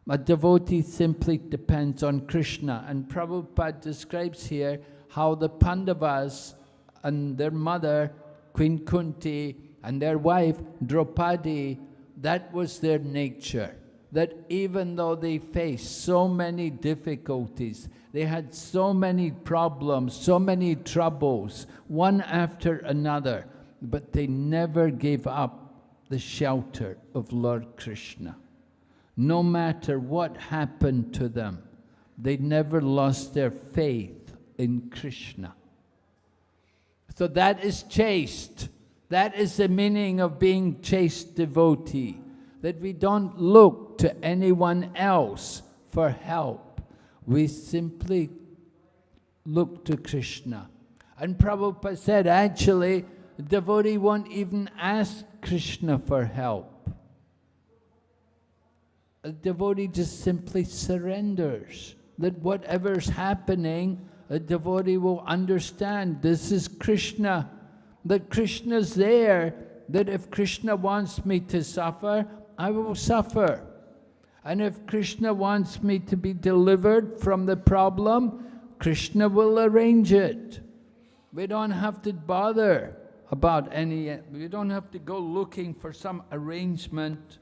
A devotee simply depends on Krishna. And Prabhupada describes here how the Pandavas and their mother, Queen Kunti, and their wife Draupadi, that was their nature. That even though they faced so many difficulties, they had so many problems, so many troubles, one after another, but they never gave up the shelter of Lord Krishna. No matter what happened to them, they never lost their faith in Krishna. So that is chaste. That is the meaning of being chaste devotee, that we don't look to anyone else for help. We simply look to Krishna. And Prabhupada said, actually, devotee won't even ask Krishna for help. A devotee just simply surrenders that whatever's happening, a devotee will understand this is Krishna that Krishna's there, that if Krishna wants me to suffer, I will suffer. And if Krishna wants me to be delivered from the problem, Krishna will arrange it. We don't have to bother about any, we don't have to go looking for some arrangement.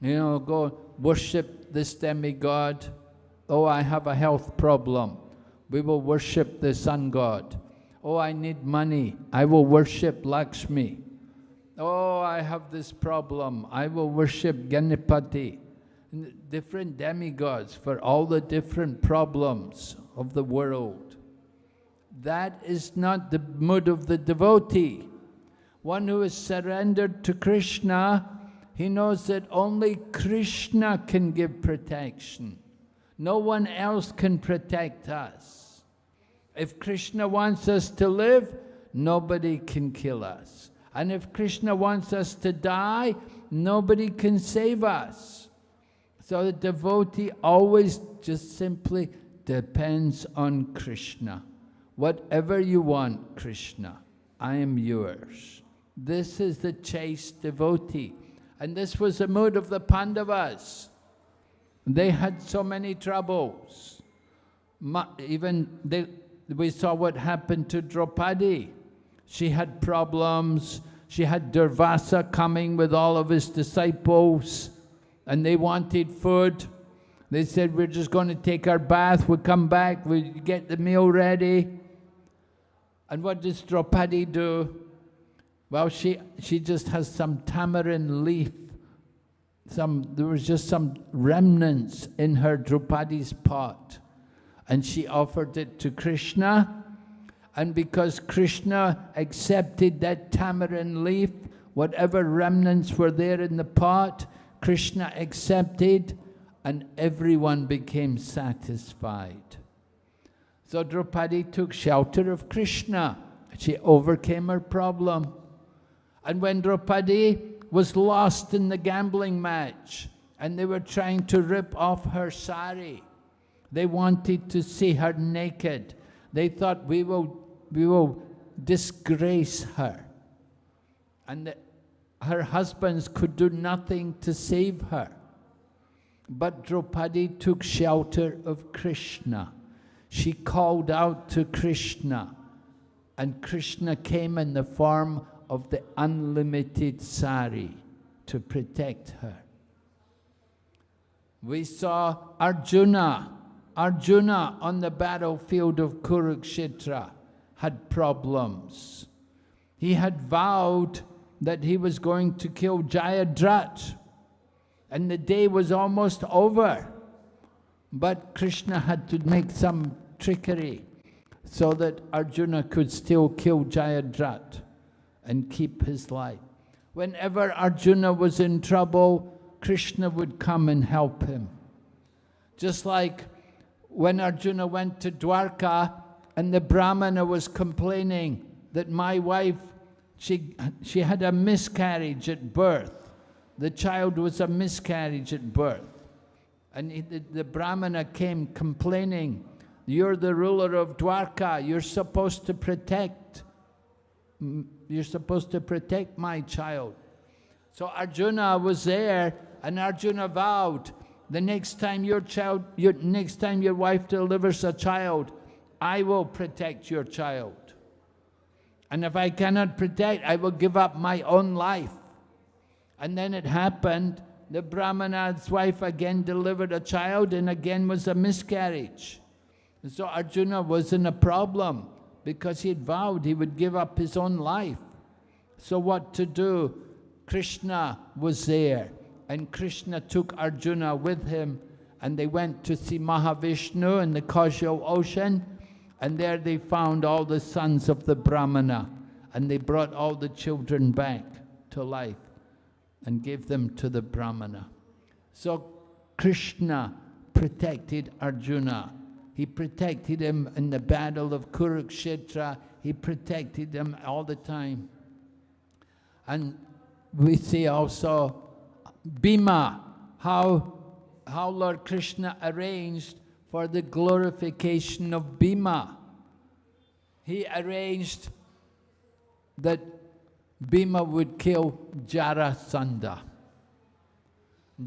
You know, go worship this demigod. Oh, I have a health problem. We will worship the sun god. Oh, I need money. I will worship Lakshmi. Oh, I have this problem. I will worship Ganapati. Different demigods for all the different problems of the world. That is not the mood of the devotee. One who is surrendered to Krishna, he knows that only Krishna can give protection. No one else can protect us. If Krishna wants us to live, nobody can kill us. And if Krishna wants us to die, nobody can save us. So the devotee always just simply depends on Krishna. Whatever you want, Krishna, I am yours. This is the chaste devotee. And this was the mood of the Pandavas. They had so many troubles. Even they, we saw what happened to Draupadi. She had problems. She had Durvasa coming with all of his disciples, and they wanted food. They said, we're just going to take our bath, we'll come back, we get the meal ready. And what does Draupadi do? Well, she, she just has some tamarind leaf. Some, there was just some remnants in her Draupadi's pot. And she offered it to Krishna. And because Krishna accepted that tamarind leaf, whatever remnants were there in the pot, Krishna accepted and everyone became satisfied. So Draupadi took shelter of Krishna. She overcame her problem. And when Draupadi was lost in the gambling match and they were trying to rip off her sari, they wanted to see her naked. They thought, we will, we will disgrace her. And the, her husbands could do nothing to save her. But Draupadi took shelter of Krishna she called out to Krishna, and Krishna came in the form of the unlimited sari to protect her. We saw Arjuna. Arjuna on the battlefield of Kurukshetra had problems. He had vowed that he was going to kill Jayadrat, and the day was almost over. But Krishna had to make some trickery so that Arjuna could still kill Jayadrat and keep his life. Whenever Arjuna was in trouble, Krishna would come and help him. Just like when Arjuna went to Dwarka and the Brahmana was complaining that my wife, she, she had a miscarriage at birth. The child was a miscarriage at birth. And he, the, the Brahmana came complaining, you're the ruler of Dwarka, you're supposed to protect, you're supposed to protect my child. So Arjuna was there and Arjuna vowed, the next time your child, your, next time your wife delivers a child, I will protect your child. And if I cannot protect, I will give up my own life. And then it happened the Brahmana's wife again delivered a child and again was a miscarriage. And so Arjuna was in a problem because he had vowed he would give up his own life. So what to do? Krishna was there and Krishna took Arjuna with him and they went to see Mahavishnu in the causal ocean and there they found all the sons of the Brahmana and they brought all the children back to life and gave them to the Brahmana. So Krishna protected Arjuna. He protected him in the battle of Kurukshetra. He protected him all the time. And we see also Bhima, how, how Lord Krishna arranged for the glorification of Bhima. He arranged that Bhima would kill Jarasandha.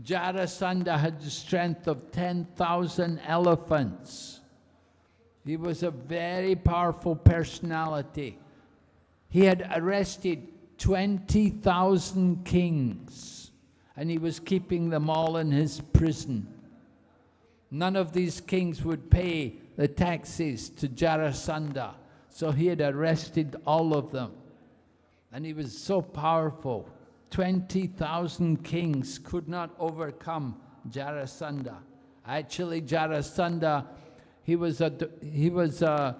Jarasandha had the strength of 10,000 elephants. He was a very powerful personality. He had arrested 20,000 kings and he was keeping them all in his prison. None of these kings would pay the taxes to Jarasandha, so he had arrested all of them. And he was so powerful. 20,000 kings could not overcome Jarasandha. Actually, Jarasandha, he was a, he was a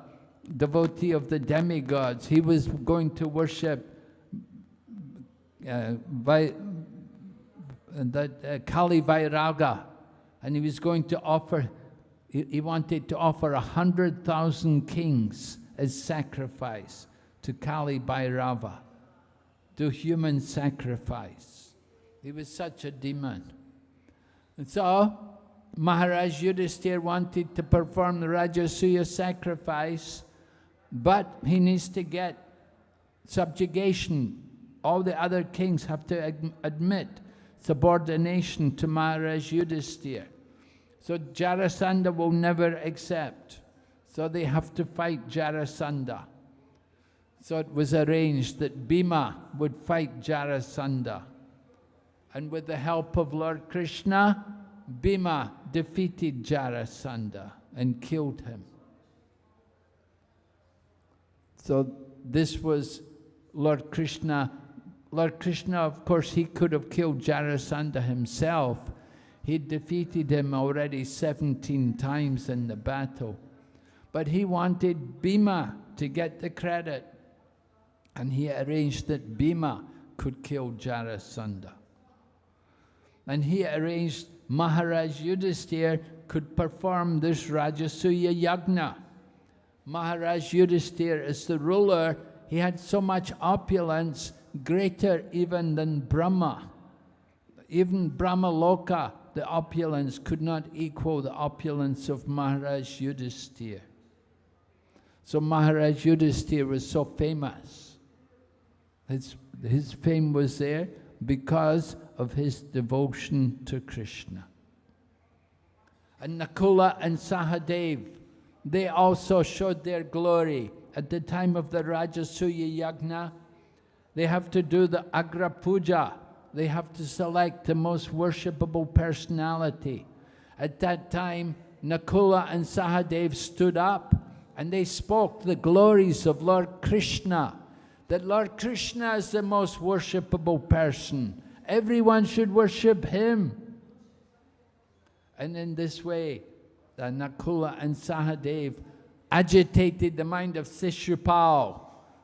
devotee of the demigods. He was going to worship uh, by, the, uh, Kali Bhairava, and he was going to offer, he, he wanted to offer a hundred thousand kings as sacrifice to Kali Bhairava, to human sacrifice. He was such a demon. And so, Maharaj Yudhisthira wanted to perform the Rajasuya sacrifice, but he needs to get subjugation. All the other kings have to admit subordination to Maharaj Yudhisthira. So Jarasandha will never accept. So they have to fight Jarasandha. So it was arranged that Bhima would fight Jarasandha. And with the help of Lord Krishna, Bhima defeated Jarasandha and killed him. So this was Lord Krishna. Lord Krishna, of course, he could have killed Jarasandha himself. He defeated him already 17 times in the battle. But he wanted Bhima to get the credit. And he arranged that Bhima could kill Jarasandha. And he arranged Maharaj Yudhisthira could perform this Rajasuya Yagna. Maharaj Yudhisthira is the ruler. He had so much opulence, greater even than Brahma. Even Brahma Loka, the opulence, could not equal the opulence of Maharaj Yudhisthira. So Maharaj Yudhisthira was so famous. His, his fame was there because of his devotion to Krishna. And Nakula and Sahadev, they also showed their glory. At the time of the Rajasuya Yagna, they have to do the Agra Puja. They have to select the most worshipable personality. At that time, Nakula and Sahadev stood up and they spoke the glories of Lord Krishna, that Lord Krishna is the most worshipable person. Everyone should worship him. And in this way, Nakula and Sahadev agitated the mind of Shishupal.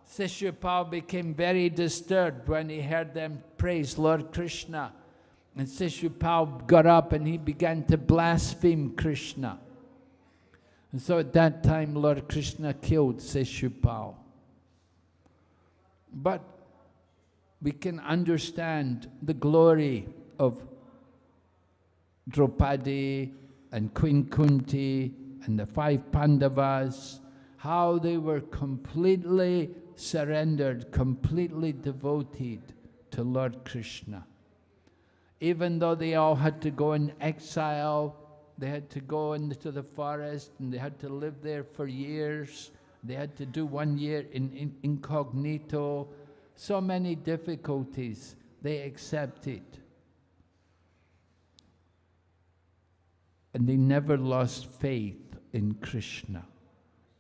Shishupal became very disturbed when he heard them praise Lord Krishna. And Shishupal got up and he began to blaspheme Krishna. And so at that time, Lord Krishna killed Shishupal. But we can understand the glory of Draupadi and Queen Kunti and the five Pandavas, how they were completely surrendered, completely devoted to Lord Krishna. Even though they all had to go in exile, they had to go into the forest and they had to live there for years. They had to do one year in, in incognito. So many difficulties. They accepted. And they never lost faith in Krishna.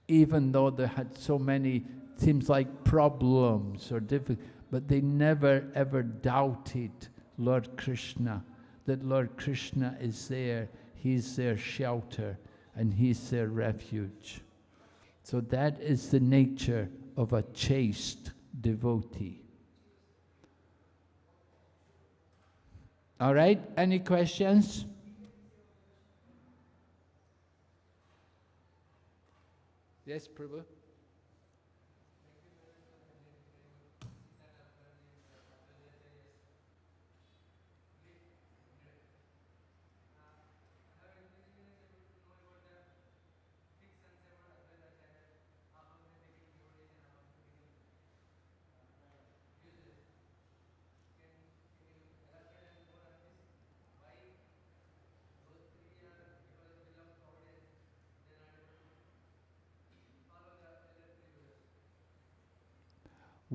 Even though they had so many, seems like problems or difficulties, but they never ever doubted Lord Krishna, that Lord Krishna is there He's their shelter and He's their refuge. So that is the nature of a chaste devotee. All right, any questions? Yes, Prabhu?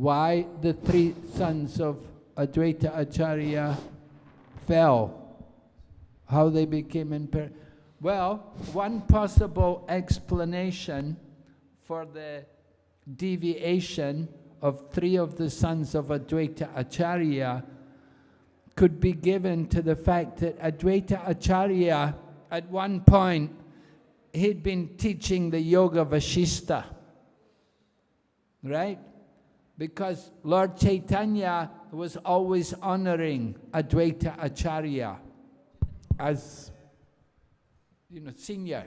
Why the three sons of Advaita Acharya fell, how they became impaired. Well, one possible explanation for the deviation of three of the sons of Advaita Acharya could be given to the fact that Advaita Acharya, at one point, he'd been teaching the Yoga Vashista, right? Because Lord Chaitanya was always honoring Advaita Acharya as, you know, senior.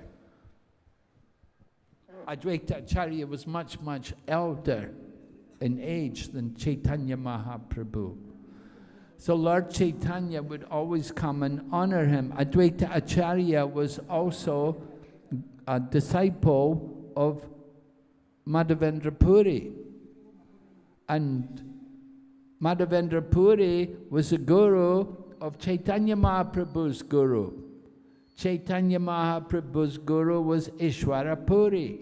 Advaita Acharya was much, much elder in age than Chaitanya Mahaprabhu. So Lord Chaitanya would always come and honor him. Advaita Acharya was also a disciple of Madhavendra Puri. And Madhavendra Puri was a guru of Chaitanya Mahaprabhu's guru. Chaitanya Mahaprabhu's guru was Ishwara Puri.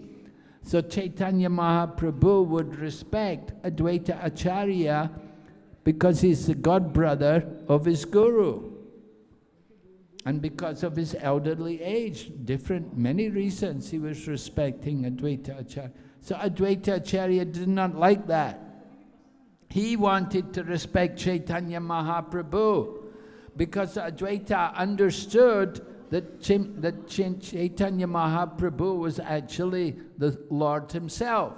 So Chaitanya Mahaprabhu would respect Advaita Acharya because he's the god brother of his guru. And because of his elderly age, different, many reasons he was respecting Advaita Acharya. So Advaita Acharya did not like that. He wanted to respect Chaitanya Mahaprabhu because Advaita understood that, Ch that Ch Chaitanya Mahaprabhu was actually the Lord himself.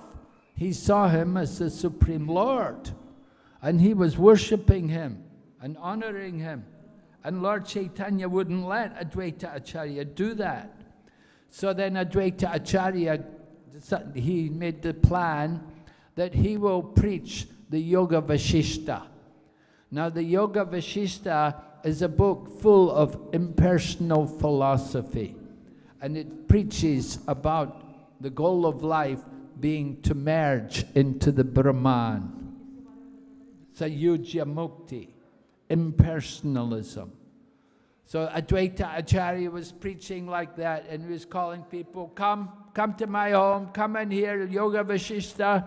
He saw him as the Supreme Lord. And he was worshipping him and honoring him. And Lord Chaitanya wouldn't let Advaita Acharya do that. So then Advaita Acharya, he made the plan that he will preach the Yoga Vashishta. Now the Yoga Vashishta is a book full of impersonal philosophy. And it preaches about the goal of life being to merge into the Brahman. Sayujya Mukti, impersonalism. So Advaita Acharya was preaching like that and he was calling people, come, come to my home, come and hear Yoga Vashishta.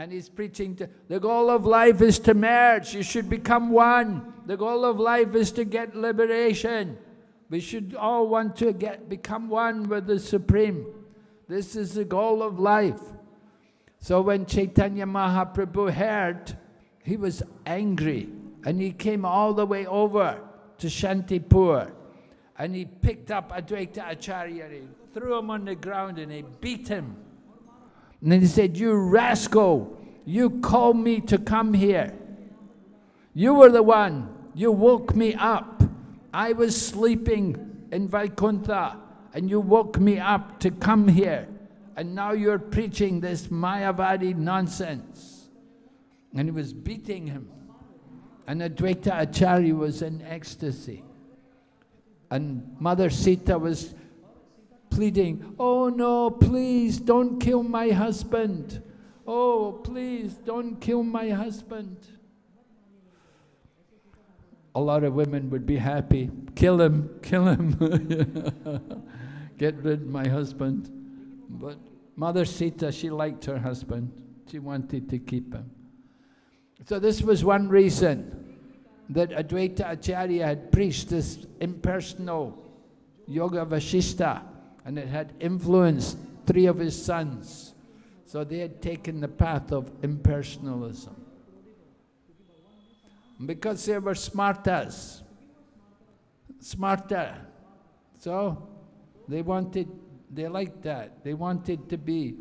And he's preaching to, the goal of life is to merge, you should become one. The goal of life is to get liberation. We should all want to get become one with the Supreme. This is the goal of life. So when Chaitanya Mahaprabhu heard he was angry and he came all the way over to Shantipur and he picked up Advaita Acharya and threw him on the ground and he beat him. And then he said, you rascal, you called me to come here. You were the one, you woke me up. I was sleeping in Vaikuntha and you woke me up to come here. And now you're preaching this Mayavadi nonsense and he was beating him. And Advaita Acharya was in ecstasy. And Mother Sita was pleading, Oh no, please don't kill my husband. Oh, please don't kill my husband. A lot of women would be happy. Kill him, kill him. Get rid of my husband. But Mother Sita, she liked her husband. She wanted to keep him. So this was one reason that Advaita Acharya had preached this impersonal Yoga Vashishta and it had influenced three of his sons. So they had taken the path of impersonalism. Because they were smartas, smarter. So they wanted, they liked that. They wanted to be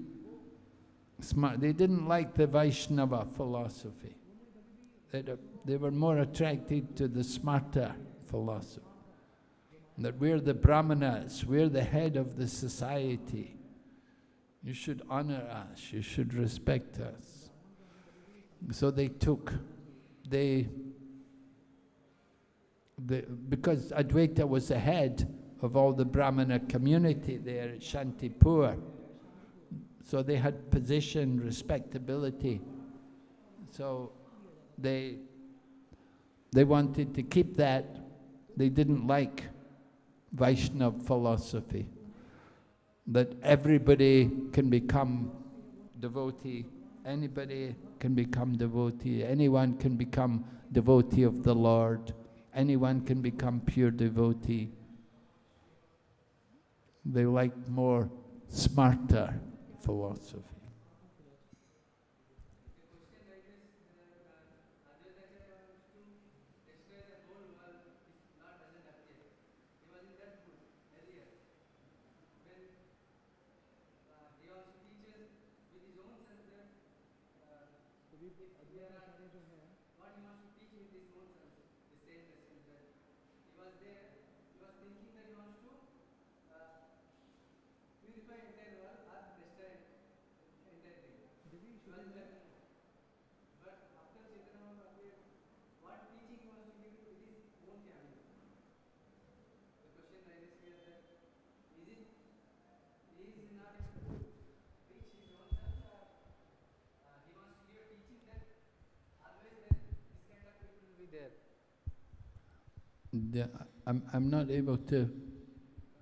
smart. They didn't like the Vaishnava philosophy uh, they were more attracted to the smarta philosophy. That we're the brahmanas, we're the head of the society. You should honor us, you should respect us. So they took, they, they because Advaita was the head of all the Brahmana community there at Shantipur. So they had position, respectability. So they, they wanted to keep that. They didn't like Vaishnava philosophy, that everybody can become devotee Anybody can become devotee. Anyone can become devotee of the Lord. Anyone can become pure devotee. They like more smarta philosophy. Yeah, I'm, I'm not able to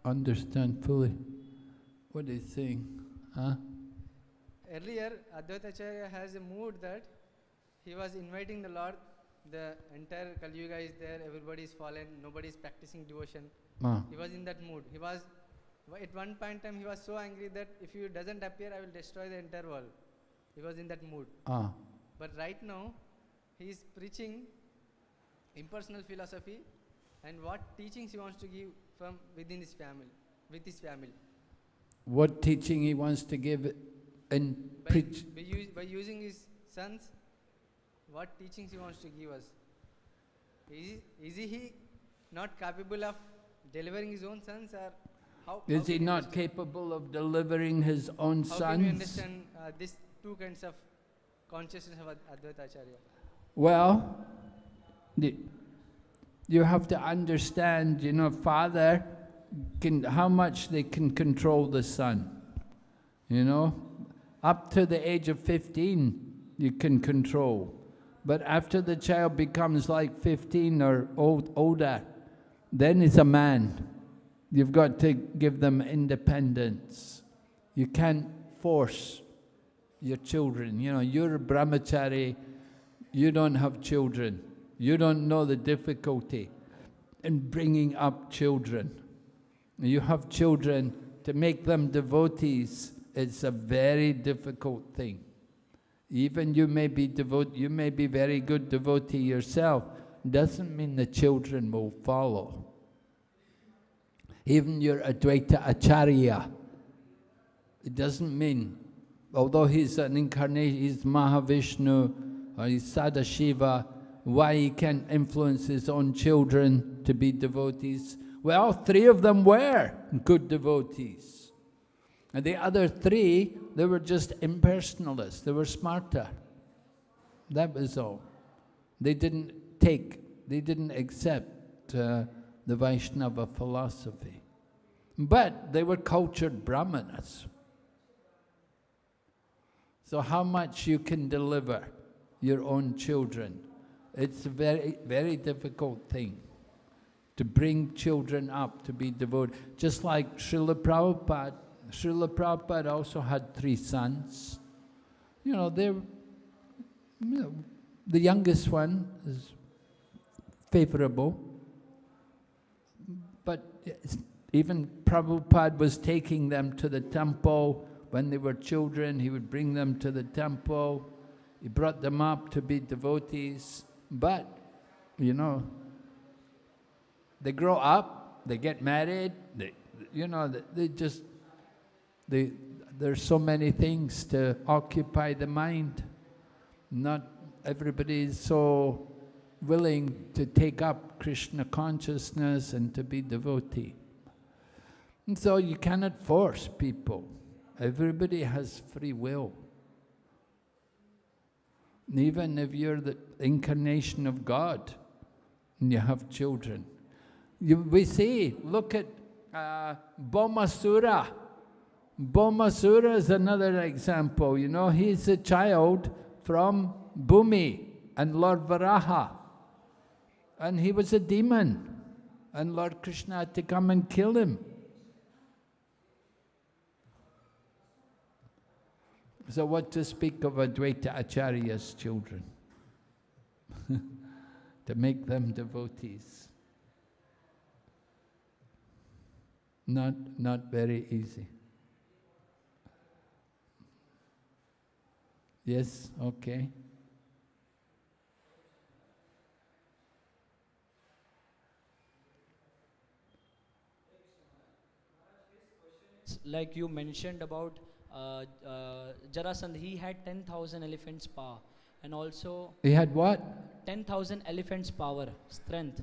understand fully what he's saying. Huh? Earlier, Advaita Acharya has a mood that he was inviting the Lord. The entire Kali Yuga is there, everybody is fallen, nobody is practicing devotion. Ah, He was in that mood. He was, at one point in time, he was so angry that if he doesn't appear, I will destroy the entire world. He was in that mood. ah, But right now, he is preaching impersonal philosophy and what teachings he wants to give from within his family, with his family. what teaching he wants to give in By, preach. by, use, by using his sons, what teachings he wants to give us. Is, he- is he not capable of delivering his own sons or how, how Is he not capable of delivering his own How can we sons? understand uh, these two kinds of consciousness of Ad- Advaita Acharya? Well, the, you have to understand, you know, father can, how much they can control the son. You know, up to the age of 15, you can control. But after the child becomes like 15 or old, older, then it's a man. You've got to give them independence. You can't force your children. You know, you're a brahmachari, you don't have children. You don't know the difficulty in bringing up children. You have children, to make them devotees, it's a very difficult thing. Even you may be devote, you may be very good devotee yourself, doesn't mean the children will follow. Even your Advaita Acharya, it doesn't mean, although he's an incarnation, he's Mahavishnu, or he's Sadashiva, why he can't influence his own children to be devotees? Well, three of them were good devotees. And the other three, they were just impersonalists, they were smarter. That was all. They didn't take, they didn't accept uh, the Vaishnava philosophy. But they were cultured brahmanas. So how much you can deliver your own children, it's a very, very difficult thing to bring children up to be devoted. Just like Srila Prabhupada, Srila Prabhupada also had three sons. You know, they're, you know, the youngest one is favorable, but even Prabhupada was taking them to the temple when they were children, he would bring them to the temple, he brought them up to be devotees, but, you know, they grow up, they get married, they, you know, they, they just, they, there's so many things to occupy the mind. Not everybody is so willing to take up Krishna consciousness and to be devotee. And so you cannot force people. Everybody has free will. Even if you're the incarnation of God and you have children, you, we see, look at uh, Bhaumasura. Bhaumasura is another example, you know, he's a child from Bhumi and Lord Varaha. And he was a demon. And Lord Krishna had to come and kill him. So what to speak of Advaita Acharya's children? to make them devotees. Not, not very easy. Yes, okay. like you mentioned about uh, uh, Jarasandh, he had 10,000 elephants power and also He had what? 10,000 elephants power, strength.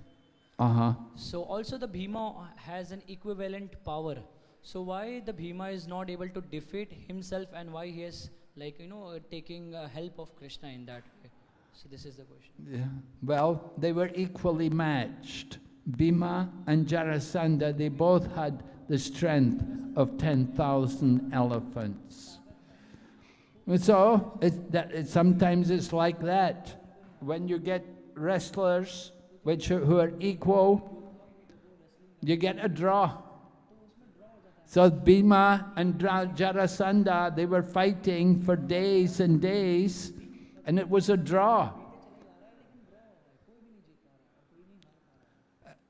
Uh-huh. So also the Bhima has an equivalent power. So why the Bhima is not able to defeat himself and why he is like, you know, uh, taking uh, help of Krishna in that way? So this is the question. Yeah. Well, they were equally matched. Bhima and Jarasandha, they both had the strength of 10,000 elephants. And so, it, that, sometimes it's like that. When you get wrestlers which are, who are equal, you get a draw. So Bhima and Jarasandha, they were fighting for days and days, and it was a draw.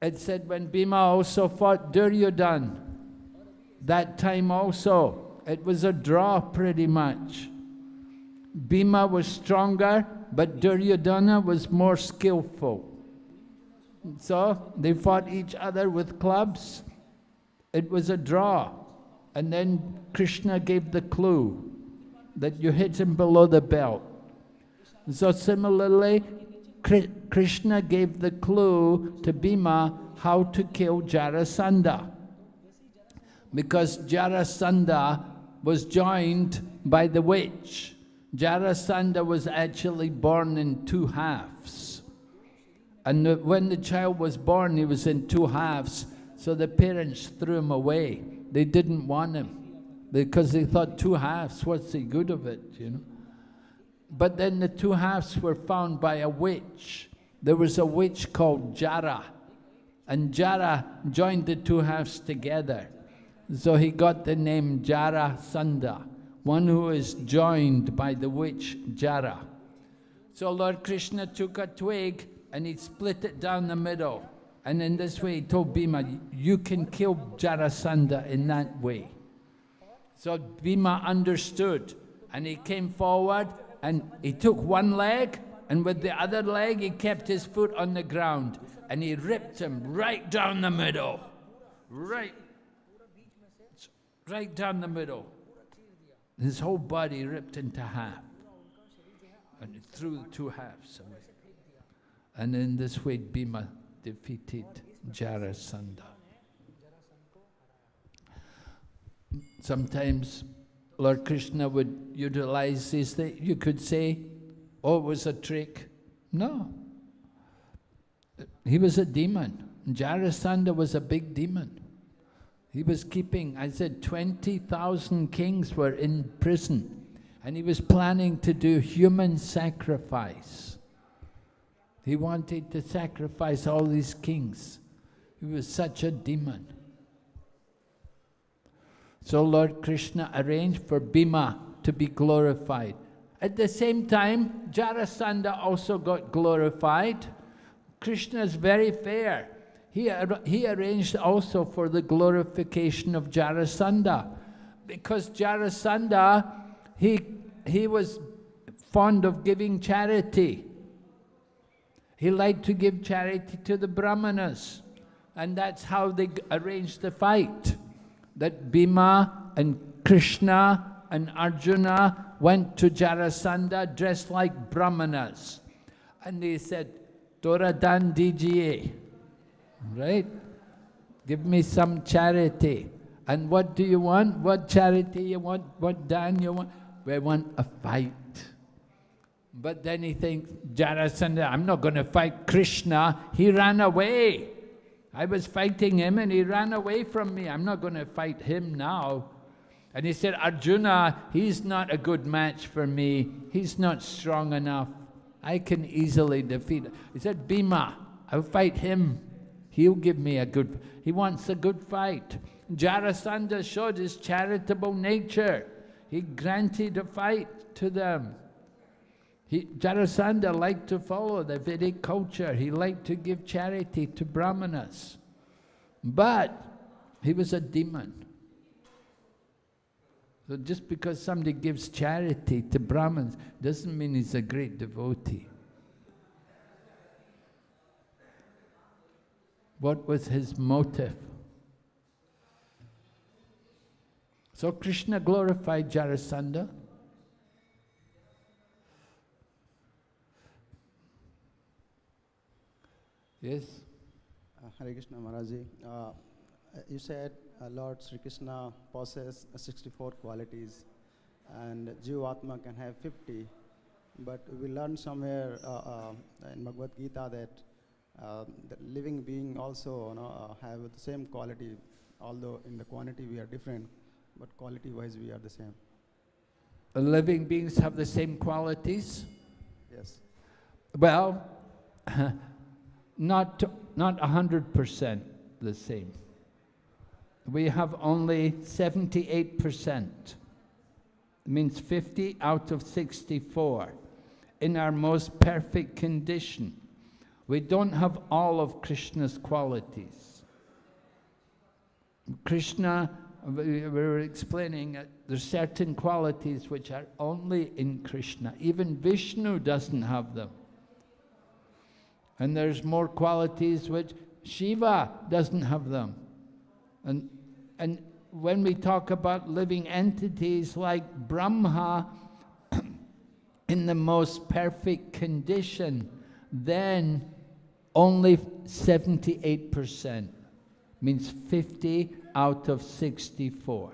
It said when Bhima also fought Duryodhan, that time also, it was a draw pretty much. Bhima was stronger, but Duryodhana was more skillful. So they fought each other with clubs. It was a draw. And then Krishna gave the clue that you hit him below the belt. So similarly, Krishna gave the clue to Bhima how to kill Jarasandha. Because Jarasandha was joined by the witch. Jarasandha was actually born in two halves. And when the child was born, he was in two halves. So the parents threw him away. They didn't want him because they thought two halves, what's the good of it, you know? But then the two halves were found by a witch. There was a witch called Jara, and Jara joined the two halves together. So he got the name Jara Sandha, one who is joined by the witch Jara. So Lord Krishna took a twig and he split it down the middle. And in this way he told Bhima, you can kill Jarasandha in that way. So Bhima understood and he came forward and he took one leg and with the other leg he kept his foot on the ground and he ripped him right down the middle. Right, right down the middle. His whole body ripped into half. And threw the two halves away. And in this way Bhima defeated Jarasandha. Sometimes Lord Krishna would utilize these things. You could say, oh, it was a trick. No. He was a demon. Jarasandha was a big demon. He was keeping, I said, 20,000 kings were in prison. And he was planning to do human sacrifice. He wanted to sacrifice all these kings. He was such a demon. So Lord Krishna arranged for Bhima to be glorified. At the same time, Jarasandha also got glorified. Krishna is very fair. He, he arranged also for the glorification of Jarasandha. Because Jarasandha, he, he was fond of giving charity. He liked to give charity to the Brahmanas. And that's how they arranged the fight that Bhima and Krishna and Arjuna went to Jarasandha dressed like brahmanas. And they said, Tora dan dijiye, right? Give me some charity. And what do you want? What charity you want? What dan you want? We want a fight. But then he thinks, Jarasandha, I'm not going to fight Krishna. He ran away. I was fighting him and he ran away from me. I'm not going to fight him now. And he said, Arjuna, he's not a good match for me. He's not strong enough. I can easily defeat him. He said, Bhima, I'll fight him. He'll give me a good, he wants a good fight. Jarasandha showed his charitable nature. he granted a fight to them. He, Jarasandha liked to follow the Vedic culture. He liked to give charity to brahmanas. But he was a demon. So just because somebody gives charity to Brahmins doesn't mean he's a great devotee. What was his motive? So Krishna glorified Jarasandha. Yes? Uh, Hare Krishna Maharaji. Uh, you said uh, Lord Sri Krishna possesses 64 qualities and Jivatma can have 50. But we learned somewhere uh, uh, in Bhagavad Gita that uh, the living being also you know, uh, have the same quality, although in the quantity we are different, but quality wise we are the same. The living beings have the same qualities? Yes. Well, not not 100% the same. We have only 78%. It means 50 out of 64 in our most perfect condition. We don't have all of Krishna's qualities. Krishna, we were explaining, that there's certain qualities which are only in Krishna. Even Vishnu doesn't have them. And there's more qualities which Shiva doesn't have them. And, and when we talk about living entities like Brahma, in the most perfect condition, then only 78%, means 50 out of 64.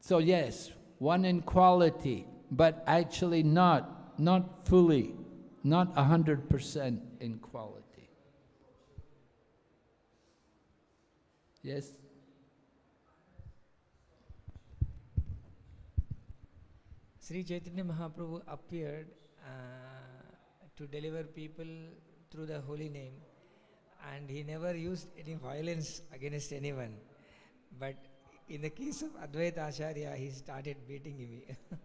So yes, one in quality, but actually not, not fully, not 100% in quality. Yes? Sri Chaitanya Mahaprabhu appeared uh, to deliver people through the holy name and he never used any violence against anyone. But in the case of Advaita Acharya, he started beating him.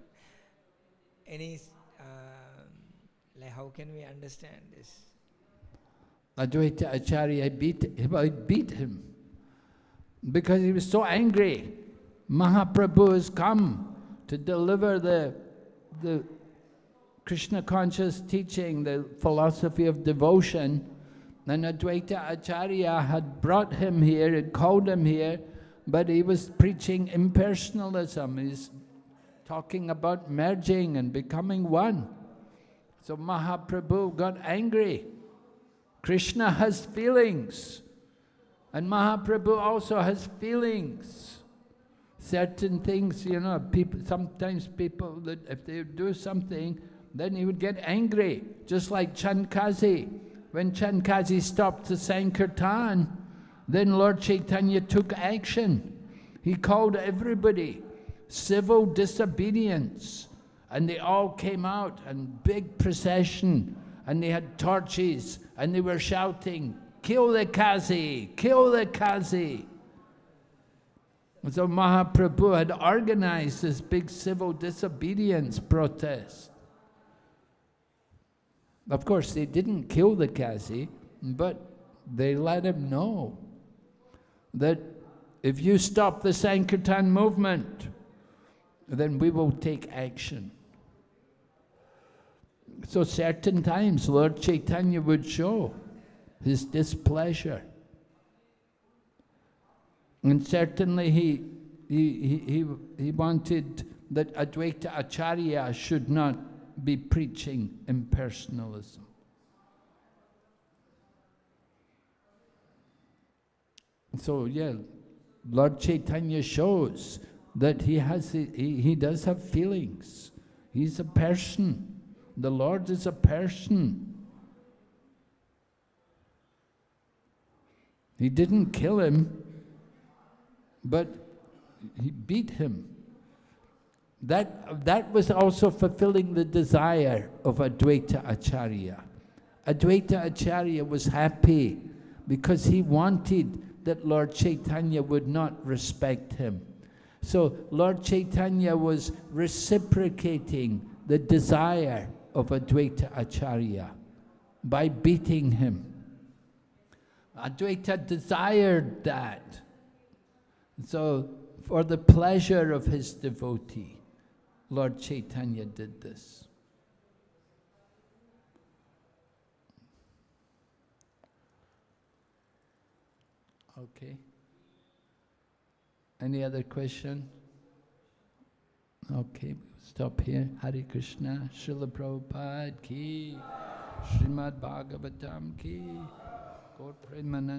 any, uh, like how can we understand this? Advaita Acharya beat, he beat him because he was so angry. Mahaprabhu has come to deliver the, the Krishna conscious teaching, the philosophy of devotion. And Advaita Acharya had brought him here, had called him here, but he was preaching impersonalism. He's talking about merging and becoming one. So Mahaprabhu got angry. Krishna has feelings. And Mahaprabhu also has feelings. Certain things, you know, people, sometimes people, that if they do something, then he would get angry. Just like Chand Kazi. When Chand Kazi stopped the Sankirtan, then Lord Chaitanya took action. He called everybody, civil disobedience. And they all came out and big procession and they had torches and they were shouting, kill the Kazi, kill the Kazi. So Mahaprabhu had organized this big civil disobedience protest. Of course, they didn't kill the Kazi, but they let him know that if you stop the Sankirtan movement, then we will take action. So certain times Lord Chaitanya would show his displeasure. And certainly he, he, he, he wanted that Advaita Acharya should not be preaching impersonalism. So yeah, Lord Chaitanya shows that he has he, he does have feelings. He's a person. The Lord is a person. He didn't kill him, but he beat him. That, that was also fulfilling the desire of Advaita Acharya. Advaita Acharya was happy because he wanted that Lord Chaitanya would not respect him. So Lord Chaitanya was reciprocating the desire of Advaita Acharya by beating him. Advaita desired that. So, for the pleasure of his devotee, Lord Chaitanya did this. Okay. Any other question? Okay, we'll stop here. Hare Krishna, Srila Prabhupada ki, Srimad Bhagavatam ki, Gaur Premanand.